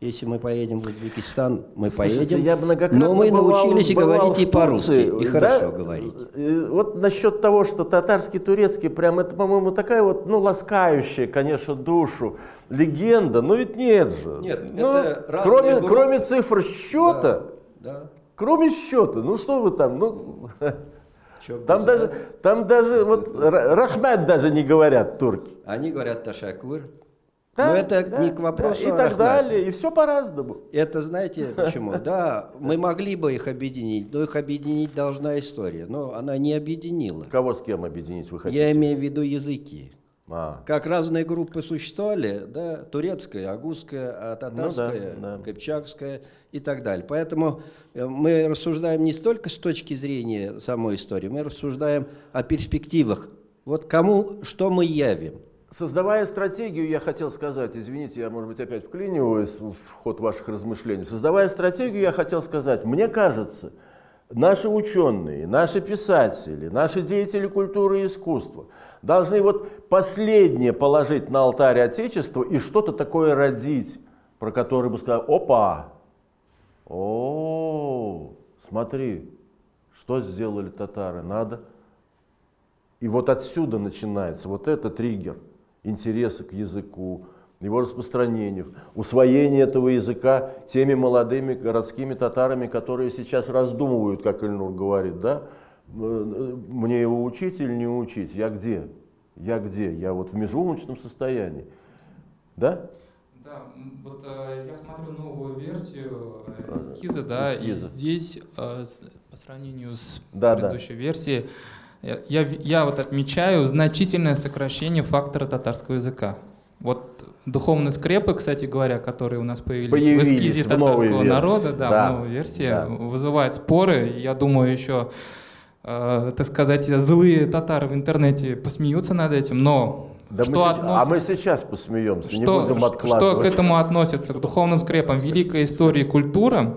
Если мы поедем в Узбекистан, мы Слушайте, поедем. Я но мы бывал, научились бывал говорить и по-русски, и да? хорошо говорить. Э, вот насчет того, что татарский, турецкий, прям это, по-моему, такая вот, ну, ласкающая, конечно, душу легенда, но ведь нет же. Нет, ну, это кроме, кроме цифр счета, да, да. Кроме счета, ну что вы там, ну... там даже, там даже, вот, рахмат даже не говорят турки. Они говорят ташакур. Да, Но это да, не к вопросу да, И так далее, и все по-разному. Это знаете почему? Да, мы могли бы их объединить, но их объединить должна история. Но она не объединила. Кого с кем объединить вы хотите? Я имею в виду языки. А. Как разные группы существовали, да, турецкая, агузская, татарская, ну, да, да. кыпчакская и так далее. Поэтому э, мы рассуждаем не столько с точки зрения самой истории, мы рассуждаем о перспективах. Вот кому, что мы явим. Создавая стратегию, я хотел сказать, извините, я, может быть, опять вклиниваюсь в ход ваших размышлений. Создавая стратегию, я хотел сказать, мне кажется, наши ученые, наши писатели, наши деятели культуры и искусства – должны вот последнее положить на алтарь Отечества и что-то такое родить, про которое бы сказали, опа, о, смотри, что сделали татары, надо. И вот отсюда начинается вот этот триггер интереса к языку, его распространению, усвоение этого языка теми молодыми городскими татарами, которые сейчас раздумывают, как Ильнур говорит, да, мне его учить или не учить? Я где? Я где? Я вот в межумочном состоянии. Да? Да, вот э, я смотрю новую версию э, эскиза, да, эскиза. и здесь э, с, по сравнению с да, предыдущей да. версией я, я, я вот отмечаю значительное сокращение фактора татарского языка. Вот духовные скрепы, кстати говоря, которые у нас появились, появились в эскизе в татарского народа, да, да, в новой версии, да. вызывают споры. Я думаю, еще э, так сказать, злые татары в интернете посмеются над этим, но да что мы относится, а мы сейчас посмеемся, что, не будем откладывать. Что к этому относится, к духовным скрепам? Великая история и культура,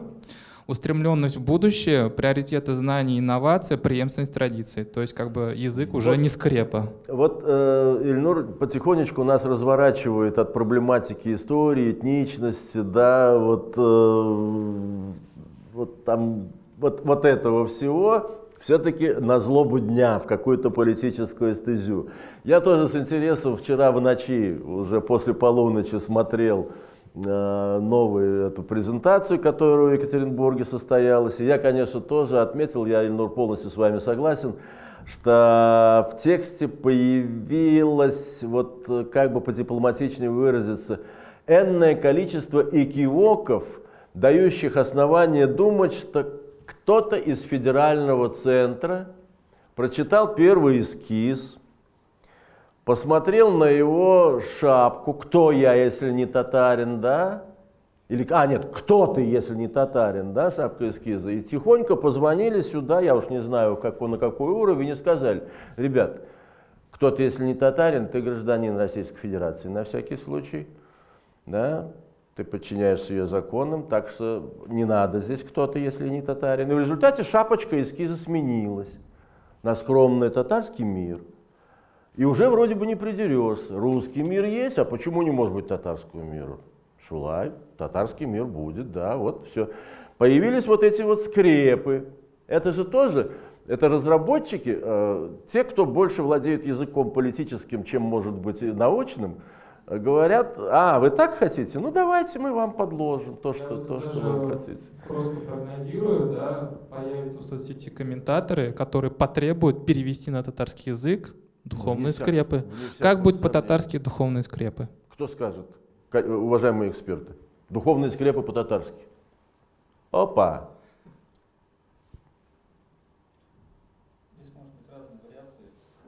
устремленность в будущее, приоритеты знаний, инновация, преемственность традиций. То есть как бы язык уже вот, не скрепа. Вот э, Ильнур потихонечку нас разворачивает от проблематики истории, этничности, да, вот, э, вот там вот, вот этого всего все-таки на злобу дня, в какую-то политическую эстезию. Я тоже с интересом вчера в ночи, уже после полуночи, смотрел э, новую эту презентацию, которая в Екатеринбурге состоялась. И я, конечно, тоже отметил, я, Ильнур, полностью с вами согласен, что в тексте появилось, вот как бы подипломатичнее выразиться, энное количество экивоков, дающих основание думать, что кто-то из федерального центра прочитал первый эскиз, посмотрел на его шапку, кто я, если не татарин, да, или, а, нет, кто ты, если не татарин, да, шапка эскиза, и тихонько позвонили сюда, я уж не знаю, как, на какой уровень, и сказали, ребят, кто ты, если не татарин, ты гражданин Российской Федерации, на всякий случай, да, ты подчиняешься ее законам, так что не надо здесь кто-то, если не татарин. И в результате шапочка эскиза сменилась на скромный татарский мир. И уже вроде бы не придерешься. Русский мир есть, а почему не может быть татарского мира? Шулай, татарский мир будет, да, вот все. Появились вот эти вот скрепы. Это же тоже, это разработчики, э, те, кто больше владеет языком политическим, чем может быть научным, говорят, а, вы так хотите? Ну давайте мы вам подложим то, что, то, что вы хотите. Просто прогнозирую, да, появятся в соцсети комментаторы, которые потребуют перевести на татарский язык духовные скрепы. Как будет по-татарски духовные скрепы? Кто скажет? уважаемые эксперты. Духовные скрепы по-татарски. Опа!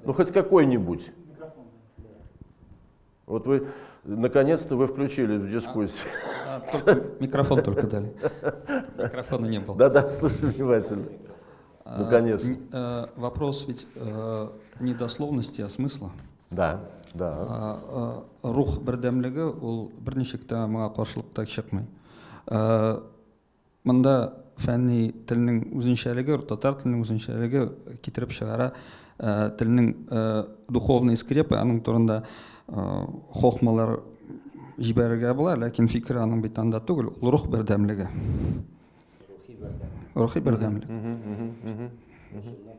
Ну, хоть какой-нибудь. Вот вы, наконец-то вы включили в дискуссию. А, а, микрофон только дали. Микрофона не было. Да-да, слушай внимательно. Ну, конечно. А, вопрос ведь э, не дословности, а смысла. Да. Да. рух бердәмлеге ул берничә китә моңа каршылыкта чыкмый. Монда фәнни телнең үзенчәлеге, татар теленең үзенчәлеге китереп чыгара, телнең духовный скрепы, аның турында хохмалар җибәрергә була, ләкин фикер аның бит анда түгел, ул рух бердәмлеге. Рухи бердәмлек.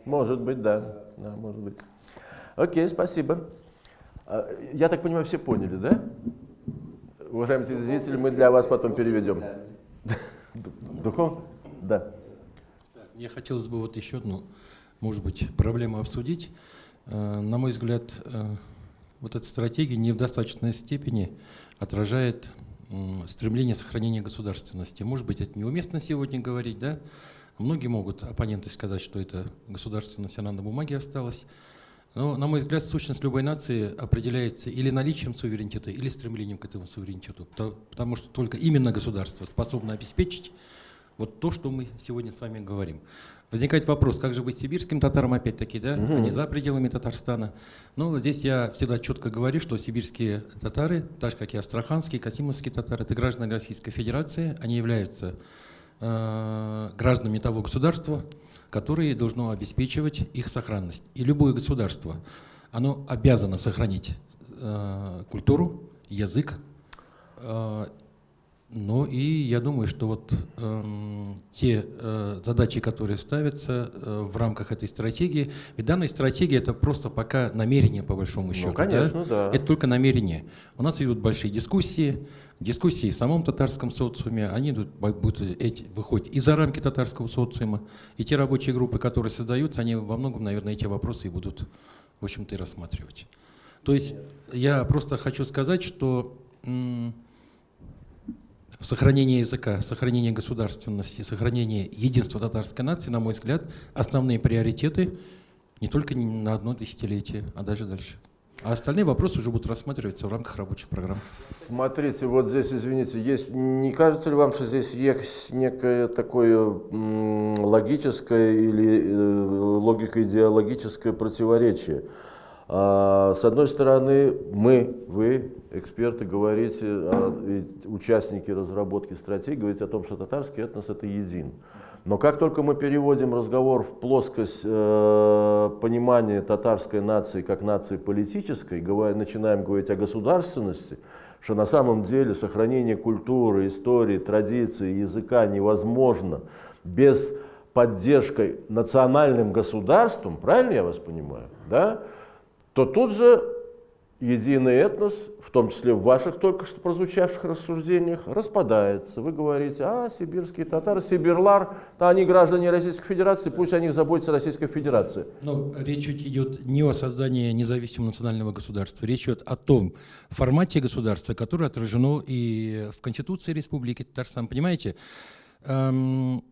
Может быть, да. Да, может быть. Окей, спасибо. А, я так понимаю, все поняли, да? Уважаемые телезрители, мы для вас потом переведем. Духов? Да. Мне хотелось бы вот еще одну, может быть, проблему обсудить. Э, на мой взгляд, э, вот эта стратегия не в достаточной степени отражает стремление сохранения государственности. Может быть, это неуместно сегодня говорить, да? Многие могут, оппоненты, сказать, что это государственность, она на бумаге осталась. Но, на мой взгляд, сущность любой нации определяется или наличием суверенитета, или стремлением к этому суверенитету. Потому что только именно государство способно обеспечить вот то, что мы сегодня с вами говорим. Возникает вопрос, как же быть сибирским татарам опять-таки, да, угу. они за пределами Татарстана. Но здесь я всегда четко говорю, что сибирские татары, так же как и астраханские, касимовские татары, это граждане Российской Федерации, они являются э, гражданами того государства, которое должно обеспечивать их сохранность. И любое государство, оно обязано сохранить э, культуру, язык, э, ну и я думаю, что вот э, те э, задачи, которые ставятся э, в рамках этой стратегии, ведь данная стратегия это просто пока намерение по большому ну, счету. Ну, конечно, да? да. Это только намерение. У нас идут большие дискуссии, дискуссии в самом татарском социуме, они идут, будут эти, выходят и за рамки татарского социума, и те рабочие группы, которые создаются, они во многом, наверное, эти вопросы и будут, в общем-то, и рассматривать. То есть я просто хочу сказать, что сохранение языка, сохранение государственности, сохранение единства татарской нации, на мой взгляд, основные приоритеты не только на одно десятилетие, а даже дальше. А остальные вопросы уже будут рассматриваться в рамках рабочих программ. Смотрите, вот здесь, извините, есть, не кажется ли вам, что здесь есть некое такое логическое или э, логико-идеологическое противоречие? А, с одной стороны, мы, вы, эксперты, говорите, а, участники разработки стратегии, говорите о том, что татарский этнос это един. Но как только мы переводим разговор в плоскость э, понимания татарской нации как нации политической, говоря, начинаем говорить о государственности, что на самом деле сохранение культуры, истории, традиции, языка невозможно без поддержкой национальным государством, правильно я вас понимаю, да? То тут же единый этнос, в том числе в ваших только что прозвучавших рассуждениях, распадается. Вы говорите, а, сибирские татары, Сибирлар, то они граждане Российской Федерации, пусть о них заботится Российская Федерация. Но речь идет не о создании независимого национального государства, речь идет о том формате государства, которое отражено и в Конституции Республики Татарстан. Понимаете, эм,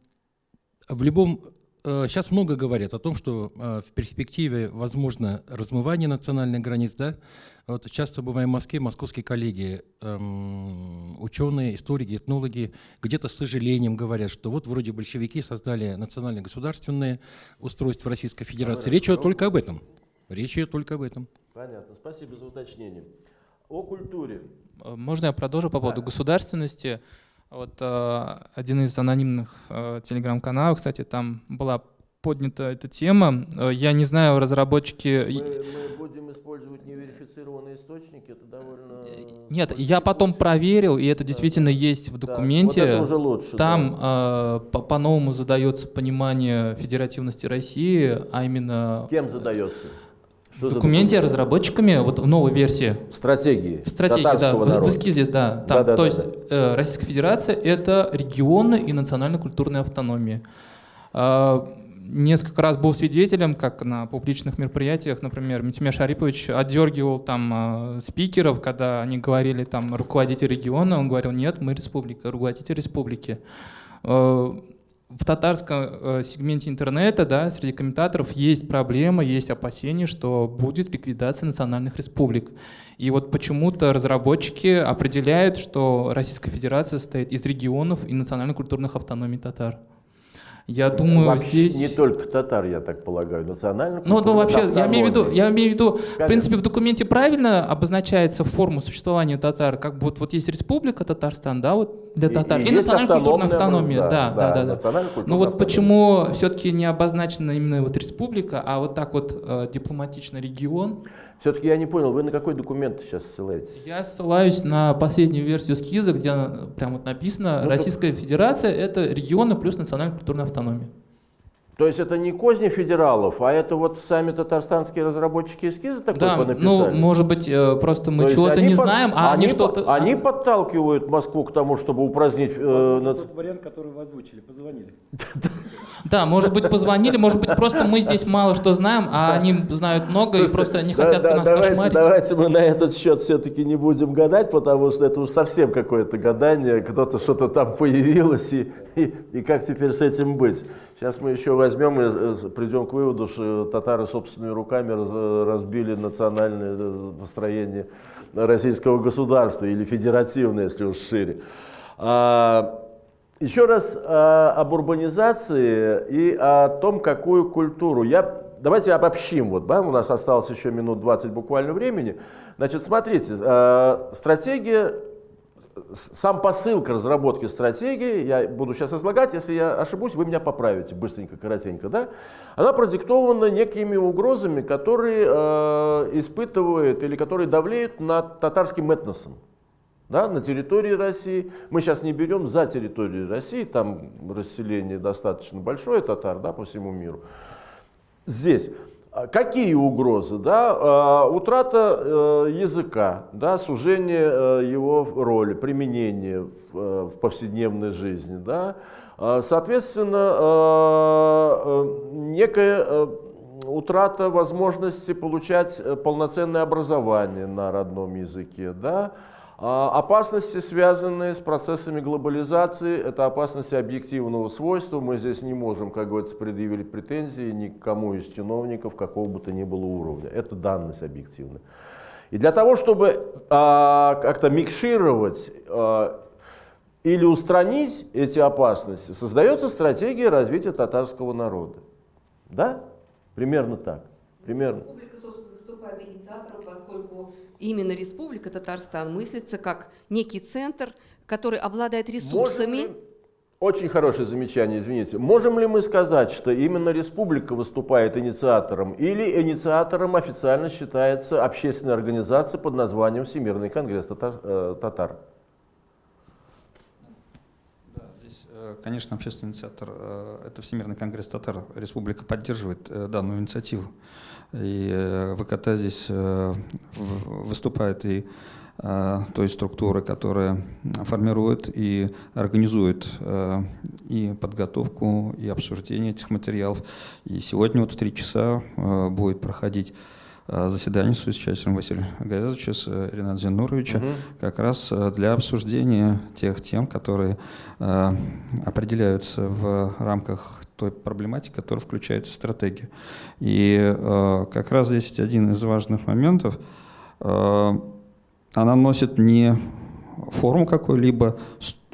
в любом Сейчас э, много говорят о том, что э, в перспективе возможно размывание национальных границ. Да? Вот часто бываем в Москве, московские коллеги, эм, ученые, историки, этнологи, где-то с сожалением говорят, что вот вроде большевики создали национально-государственное устройство Российской Федерации. Речь идет только об этом. Речь идет только об этом. Понятно. Спасибо за уточнение. О культуре. Э, можно я продолжу по поводу да. государственности? Вот э, один из анонимных э, телеграм-каналов, кстати, там была поднята эта тема. Э, я не знаю, разработчики... Мы, мы будем использовать неверифицированные источники, это довольно... Нет, я потом проверил, и это да, действительно да. есть в документе. Да, вот это уже лучше. Там да. э, по-новому задается понимание федеративности России, а именно... Кем задается? Что документе разработчиками, вот в новой версии. Стратегии. Стратегии, да, в, в эскизе, да. Там, да, да то да, есть да. Э, Российская Федерация — это регионы и национально-культурная автономия. Э, несколько раз был свидетелем, как на публичных мероприятиях, например, Митимир Шарипович отдергивал там э, спикеров, когда они говорили там руководитель региона, он говорил, нет, мы республика, руководитель республики. Э, в татарском э, сегменте интернета, да, среди комментаторов есть проблема, есть опасения, что будет ликвидация национальных республик. И вот почему-то разработчики определяют, что Российская Федерация состоит из регионов и национально-культурных автономий татар. Я думаю, вообще здесь... Не только татар, я так полагаю, национально. Ну, ну вообще, я имею в виду, я имею в виду, Конечно. в принципе, в документе правильно обозначается форма существования татар, как вот, вот есть республика Татарстан, да, вот для татар, и, и, и национально-культурная автономия, да, да, да. да, да. Ну вот почему все-таки не обозначена именно вот республика, а вот так вот э, дипломатично регион? Все-таки я не понял, вы на какой документ сейчас ссылаетесь? Я ссылаюсь на последнюю версию эскиза, где прям вот написано ну, «Российская. Федерация – это регионы плюс национальная культурная автономия». То есть это не козни федералов, а это вот сами татарстанские разработчики эскиза такой да, написали? ну, может быть, э, просто мы чего-то не под, знаем, а они, они что-то... Они а... подталкивают Москву к тому, чтобы упразднить... Э, нац... тот вариант, который вы озвучили, позвонили. Да, может быть, позвонили, может быть, просто мы здесь мало что знаем, а они знают много и просто не хотят нас кошмарить. Давайте мы на этот счет все-таки не будем гадать, потому что это уж совсем какое-то гадание, кто-то что-то там появилось, и как теперь с этим быть. Сейчас мы еще возьмем и э, придем к выводу, что татары собственными руками разбили национальное э, построение российского государства или федеративное, если уж шире. А, еще раз об урбанизации и о том, какую культуру. Я, давайте обобщим, вот, да, у нас осталось еще минут 20 буквально времени. Значит, смотрите, а, стратегия сам посыл к разработке стратегии, я буду сейчас излагать, если я ошибусь, вы меня поправите быстренько, коротенько, да? Она продиктована некими угрозами, которые э, испытывают или которые давлеют над татарским этносом. Да, на территории России. Мы сейчас не берем за территорию России, там расселение достаточно большое татар да, по всему миру. Здесь. А какие угрозы? Да? А, утрата э, языка, да? сужение э, его роли, применения в, э, в повседневной жизни. Да? А, соответственно, некая утрата возможности получать полноценное образование на родном языке. Да? А, опасности, связанные с процессами глобализации, это опасности объективного свойства. Мы здесь не можем, как говорится, предъявить претензии никому из чиновников какого бы то ни было уровня. Это данность объективная. И для того, чтобы а, как-то микшировать а, или устранить эти опасности, создается стратегия развития татарского народа. Да? Примерно так. Примерно. Выступает инициатором, поскольку именно Республика Татарстан мыслится как некий центр, который обладает ресурсами. Очень хорошее замечание, извините. Можем ли мы сказать, что именно республика выступает инициатором или инициатором официально считается общественная организация под названием Всемирный конгресс татар? Э, татар? Да, здесь конечно, общественный инициатор – это Всемирный конгресс татар. Республика поддерживает данную инициативу. И ВКТ здесь выступает и той структуры, которая формирует и организует и подготовку, и обсуждение этих материалов. И сегодня вот в три часа будет проходить Э, заседание с участием Василия Гаязовича, с э, Рената Зенуровича, угу. как раз э, для обсуждения тех тем, которые э, определяются в рамках той проблематики, которая включается в стратегию. И э, как раз здесь один из важных моментов. Э, она носит не форму какой-либо,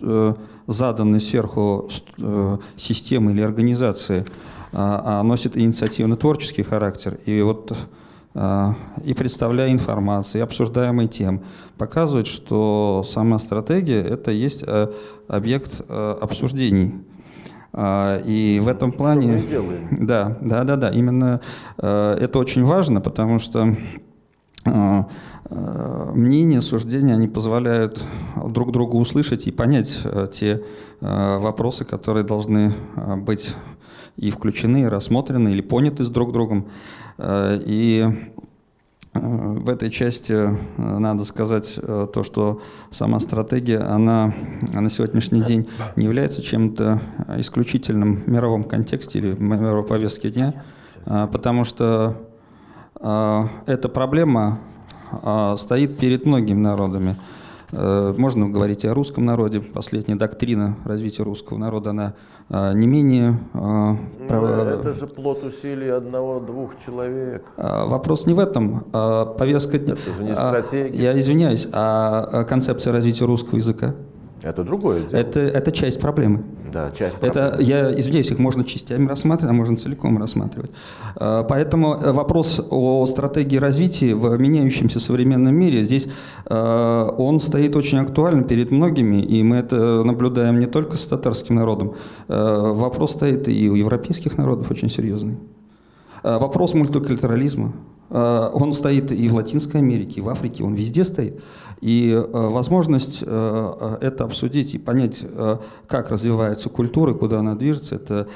э, заданной сверху э, системы или организации, а, а носит инициативно-творческий характер. И вот а, и представляя информацию, и обсуждаемые тем, показывает, что сама стратегия – это есть э, объект э, обсуждений. А, и в этом плане… Да, да, да, да. Именно э, это очень важно, потому что мнения, суждения, они позволяют друг другу услышать и понять те вопросы, которые должны быть и включены, и рассмотрены, или поняты с друг другом. Э, и э, в этой части э, надо сказать то, что сама стратегия, она на сегодняшний день не является чем-то исключительным в мировом контексте или в мировой повестке дня, потому что эта проблема стоит перед многими народами. Э, можно говорить и о русском народе. Последняя доктрина развития русского народа, она э, не менее... Э, ну, это же плод усилий одного-двух человек. Вопрос не в этом. Повестка... Это же не стратегия. Я извиняюсь, а концепция развития русского языка? Это другое дело. Это, это часть проблемы. Да, часть проблемы. Это, я извиняюсь, их можно частями рассматривать, а можно целиком рассматривать. А, поэтому э, вопрос о стратегии развития в меняющемся современном мире, здесь э, он стоит очень актуальным перед многими, и мы это наблюдаем не только с татарским народом. Э, вопрос стоит и у европейских народов очень серьезный. Вопрос мультикультурализма, он стоит и в Латинской Америке, и в Африке, он везде стоит. И э, возможность э, э, это обсудить и понять, как развивается культура, куда она движется, это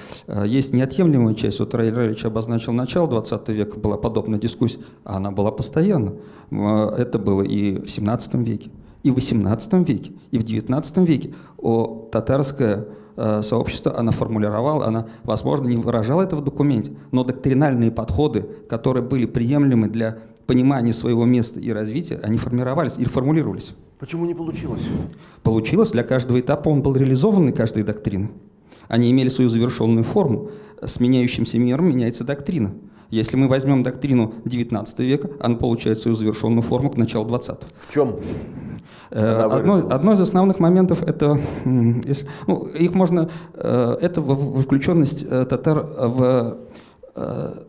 есть неотъемлемая часть. Вот Раиль Раильевич обозначил начало 20 века, была подобная дискуссия, а она была постоянно. Это было и в 17 веке, и в 18 веке, и в 19 веке. О татарское сообщество, она формулировала, она, возможно, не выражала это в документе, но доктринальные подходы, которые были приемлемы для понимания своего места и развития, они формировались или формулировались. Почему не получилось? Получилось. Для каждого этапа он был реализован, и каждой доктрины. Они имели свою завершенную форму. С меняющимся миром меняется доктрина. Если мы возьмем доктрину XIX века, она получает свою завершенную форму к началу XX. В чем? Э, одно, одно из основных моментов это, если, ну, их можно, э, это включенность э, татар в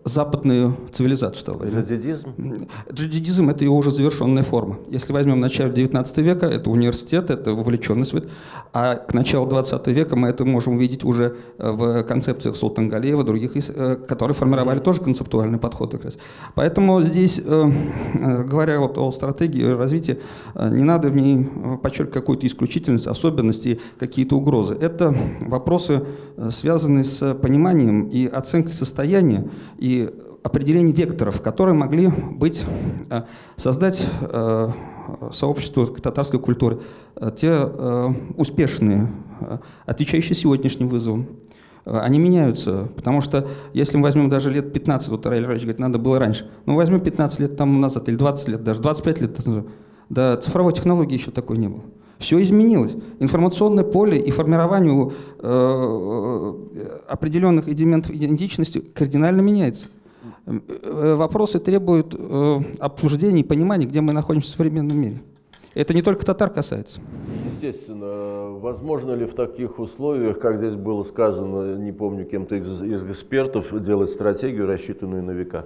западную цивилизацию того времени. Джадидизм? Джадидизм – это его уже завершенная форма. Если возьмем начало 19 века, это университет, это вовлеченность. А к началу 20 века мы это можем увидеть уже э, в концепциях Султангалеева, других, э, которые формировали тоже концептуальный подход. Как раз. Поэтому здесь, говоря вот о стратегии развития, не надо в ней подчеркивать какую-то исключительность, особенности, какие-то угрозы. Это вопросы, связанные с пониманием и оценкой состояния определения и определение векторов, которые могли быть, э, создать э, сообщество татарской культуры, э, те успешные, отвечающие сегодняшним вызовам. Они меняются, потому что если мы возьмем даже лет 15, вот Раиль Ильич говорит, надо было раньше, ну возьмем 15 лет тому назад, или 20 лет, даже 25 лет назад, да цифровой технологии еще такой не было. Все изменилось. Информационное поле и формированию э, определенных элементов идентичности кардинально меняется. Э, вопросы требуют э, обсуждения и понимания, где мы находимся в современном мире. Это не только татар касается. Естественно. Возможно ли в таких условиях, как здесь было сказано, не помню кем-то из экспертов, делать стратегию, рассчитанную на века?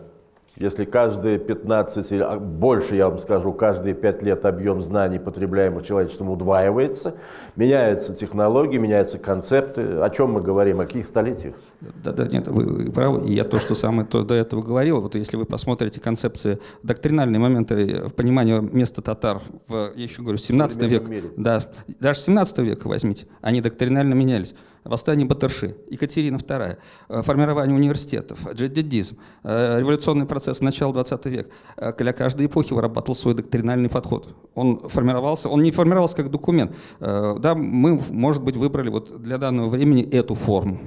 Если каждые 15 или а, больше, я вам скажу, каждые 5 лет объем знаний, потребляемых человечеством, удваивается, меняются технологии, меняются концепты. О чем мы говорим? О каких столетиях? Да, да, нет, вы, вы правы. И я то, что самое то до этого говорил, вот если вы посмотрите концепции, доктринальные моменты понимания места татар в, я еще говорю, 17 век, мире. да, даже 17 века возьмите, они доктринально менялись. восстание Батырши, Екатерина II, э, формирование университетов, джеддизм, э, революционный процесс начала 20 века. Для каждой эпохи вырабатывал свой доктринальный подход. Он формировался, он не формировался как документ. Да, мы, может быть, выбрали вот для данного времени эту форму.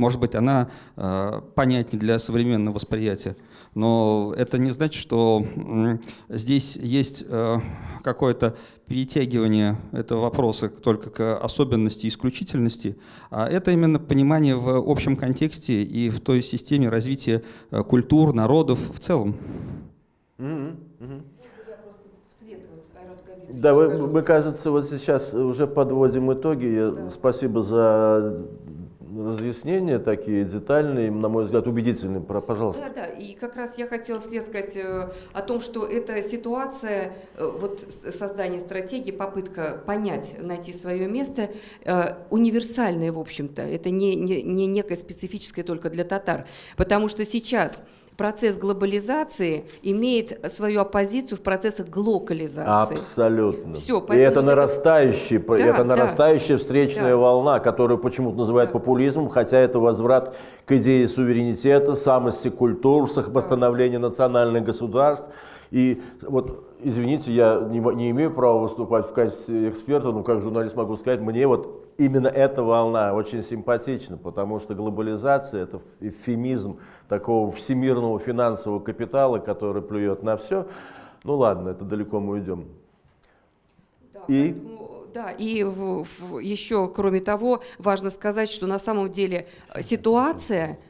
Может быть, она э, понятнее для современного восприятия, но это не значит, что э, здесь есть э, какое-то перетягивание этого вопроса только к особенности и исключительности, а это именно понимание в общем контексте и в той системе развития э, культур, народов в целом. Mm -hmm. Да, вы, мы, кажется, вот сейчас уже подводим итоги. Да. Спасибо за разъяснения такие детальные, на мой взгляд, убедительные. Пожалуйста. Да, да. И как раз я хотела вслед сказать э, о том, что эта ситуация, э, вот создание стратегии, попытка понять, найти свое место, э, универсальная, в общем-то. Это не, не, не некое специфическое только для татар. Потому что сейчас процесс глобализации имеет свою оппозицию в процессах глокализации. Абсолютно. Все, и это нарастающая, да, это нарастающая да, встречная да. волна, которую почему-то называют да. популизмом, хотя это возврат к идее суверенитета, самости культур, восстановления да. национальных государств. И вот, извините, я не, не имею права выступать в качестве эксперта, но как журналист могу сказать, мне вот именно эта волна очень симпатична, потому что глобализация – это эвфемизм такого всемирного финансового капитала, который плюет на все. Ну ладно, это далеко мы уйдем. Да, и... Поэтому... Да, и в, в, еще, кроме того, важно сказать, что на самом деле ситуация Э, э,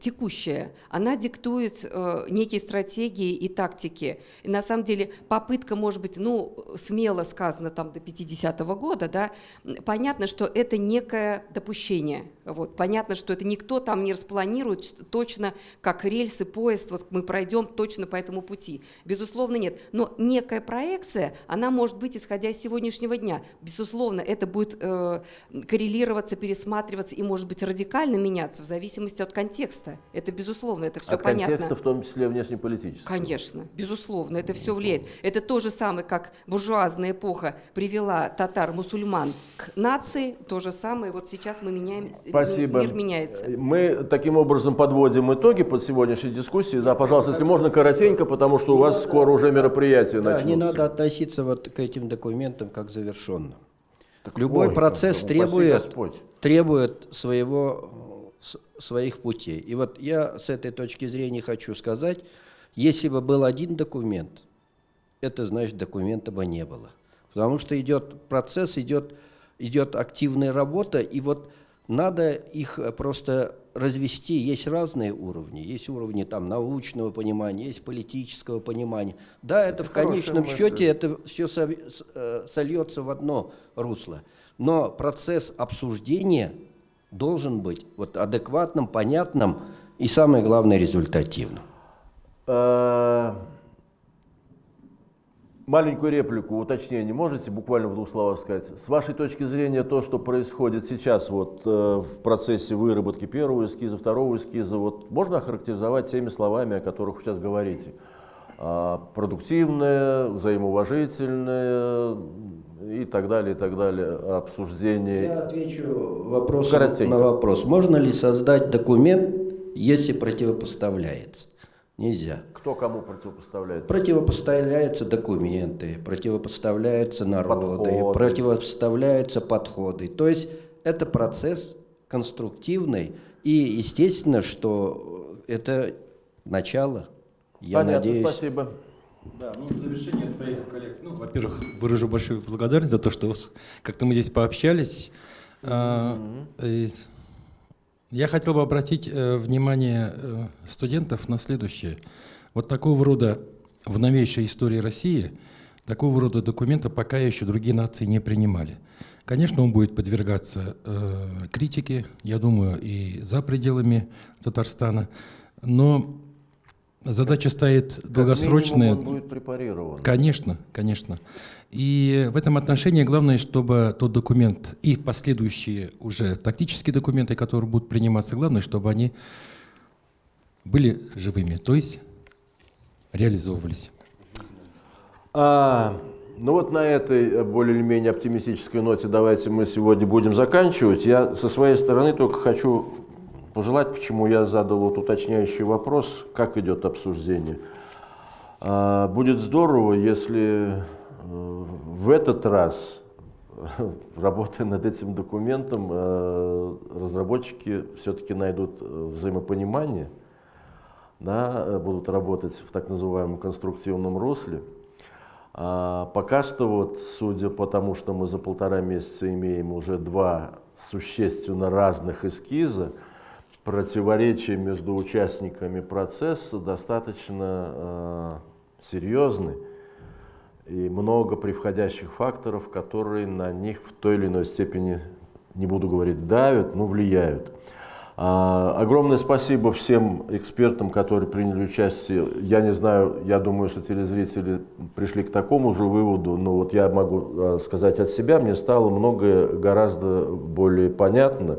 текущая, она диктует э, некие стратегии и тактики. И на самом деле попытка, может быть, ну, смело сказано там до 50-го года, да, понятно, что это некое допущение. Вот, понятно, что это никто там не распланирует точно, как рельсы, поезд, вот мы пройдем точно по этому пути. Безусловно, нет. Но некая проекция, она может быть, исходя из сегодняшнего дня. Безусловно, это будет э, коррелироваться, пересматриваться и, может быть, радикально меняться меняться в зависимости от контекста. Это безусловно, это все от понятно. контекста в том числе внешнеполитического. Конечно, безусловно, это все влияет. Это то же самое, как буржуазная эпоха привела татар-мусульман к нации, то же самое. Вот сейчас мы меняем, Спасибо. мир меняется. Мы таким образом подводим итоги под сегодняшней дискуссией. Да, пожалуйста, если можно коротенько, потому что у вас скоро уже мероприятие да, начнутся. Не надо относиться вот к этим документам как завершенным. Так Любой ой, процесс требует, требует своего своих путей. И вот я с этой точки зрения хочу сказать, если бы был один документ, это значит документа бы не было. Потому что идет процесс, идет, идет активная работа, и вот надо их просто развести. Есть разные уровни. Есть уровни там, научного понимания, есть политического понимания. Да, это, это в конечном мысль. счете это все э, сольется в одно русло. Но процесс обсуждения должен быть вот адекватным, понятным и, самое главное, результативным. Э, маленькую реплику, уточнение можете буквально в двух словах сказать? С вашей точки зрения, то, что происходит сейчас вот, э, в процессе выработки первого эскиза, второго эскиза, вот, можно охарактеризовать теми словами, о которых вы сейчас говорите? А, продуктивное, взаимоуважительное, и так далее, и так далее, обсуждение. Я отвечу вопросом на вопрос. Можно ли создать документ, если противопоставляется? Нельзя. Кто кому противопоставляется? Противопоставляются документы, противопоставляются народы, подходы. противопоставляются подходы. То есть это процесс конструктивный. И естественно, что это начало. Я Понятно, надеюсь. Спасибо. Да, ну в завершение своих коллег, ну, во-первых, выражу большую благодарность за то, что как-то мы здесь пообщались. Mm -hmm. Я хотел бы обратить э, внимание э, студентов на следующее. Вот такого рода в новейшей истории России такого рода документа пока еще другие нации не принимали. Конечно, он будет подвергаться э, критике, я думаю, и за пределами Татарстана, но Задача стоит как долгосрочная. он будет препарирован. Конечно, конечно. И в этом отношении главное, чтобы тот документ и последующие уже тактические документы, которые будут приниматься, главное, чтобы они были живыми, то есть реализовывались. А, Ну вот на этой более-менее оптимистической ноте давайте мы сегодня будем заканчивать. Я со своей стороны только хочу пожелать, почему я задал вот уточняющий вопрос, как идет обсуждение. А, будет здорово, если э, в этот раз, работая над этим документом, э, разработчики все-таки найдут э, взаимопонимание, да, будут работать в так называемом конструктивном русле. А пока что, вот, судя по тому, что мы за полтора месяца имеем уже два существенно разных эскиза, противоречия между участниками процесса достаточно э, серьезны и много превходящих факторов, которые на них в той или иной степени, не буду говорить давят, но влияют. А, огромное спасибо всем экспертам, которые приняли участие. Я не знаю, я думаю, что телезрители пришли к такому же выводу, но вот я могу э, сказать от себя, мне стало многое гораздо более понятно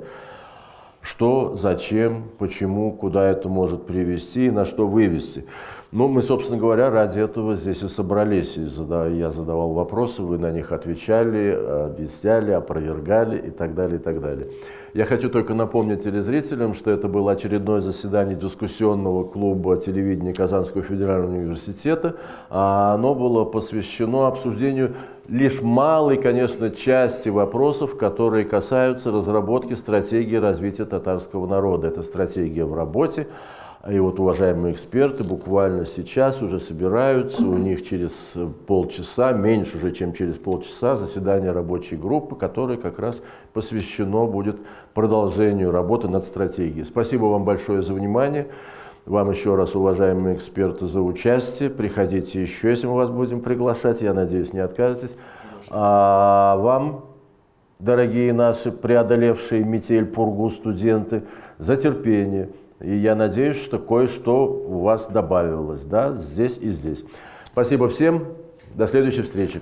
что, зачем, почему, куда это может привести и на что вывести. Ну, мы, собственно говоря, ради этого здесь и собрались. И я задавал вопросы, вы на них отвечали, объясняли, опровергали и так далее, и так далее. Я хочу только напомнить телезрителям, что это было очередное заседание дискуссионного клуба телевидения Казанского федерального университета. А оно было посвящено обсуждению лишь малой, конечно, части вопросов, которые касаются разработки стратегии развития татарского народа. Это стратегия в работе. И вот уважаемые эксперты буквально сейчас уже собираются, у них через полчаса, меньше уже, чем через полчаса, заседание рабочей группы, которое как раз посвящено будет продолжению работы над стратегией. Спасибо вам большое за внимание. Вам еще раз, уважаемые эксперты, за участие. Приходите еще, если мы вас будем приглашать. Я надеюсь, не откажетесь. А вам, дорогие наши преодолевшие метель, пургу студенты, за терпение. И я надеюсь, что кое-что у вас добавилось, да, здесь и здесь. Спасибо всем. До следующей встречи.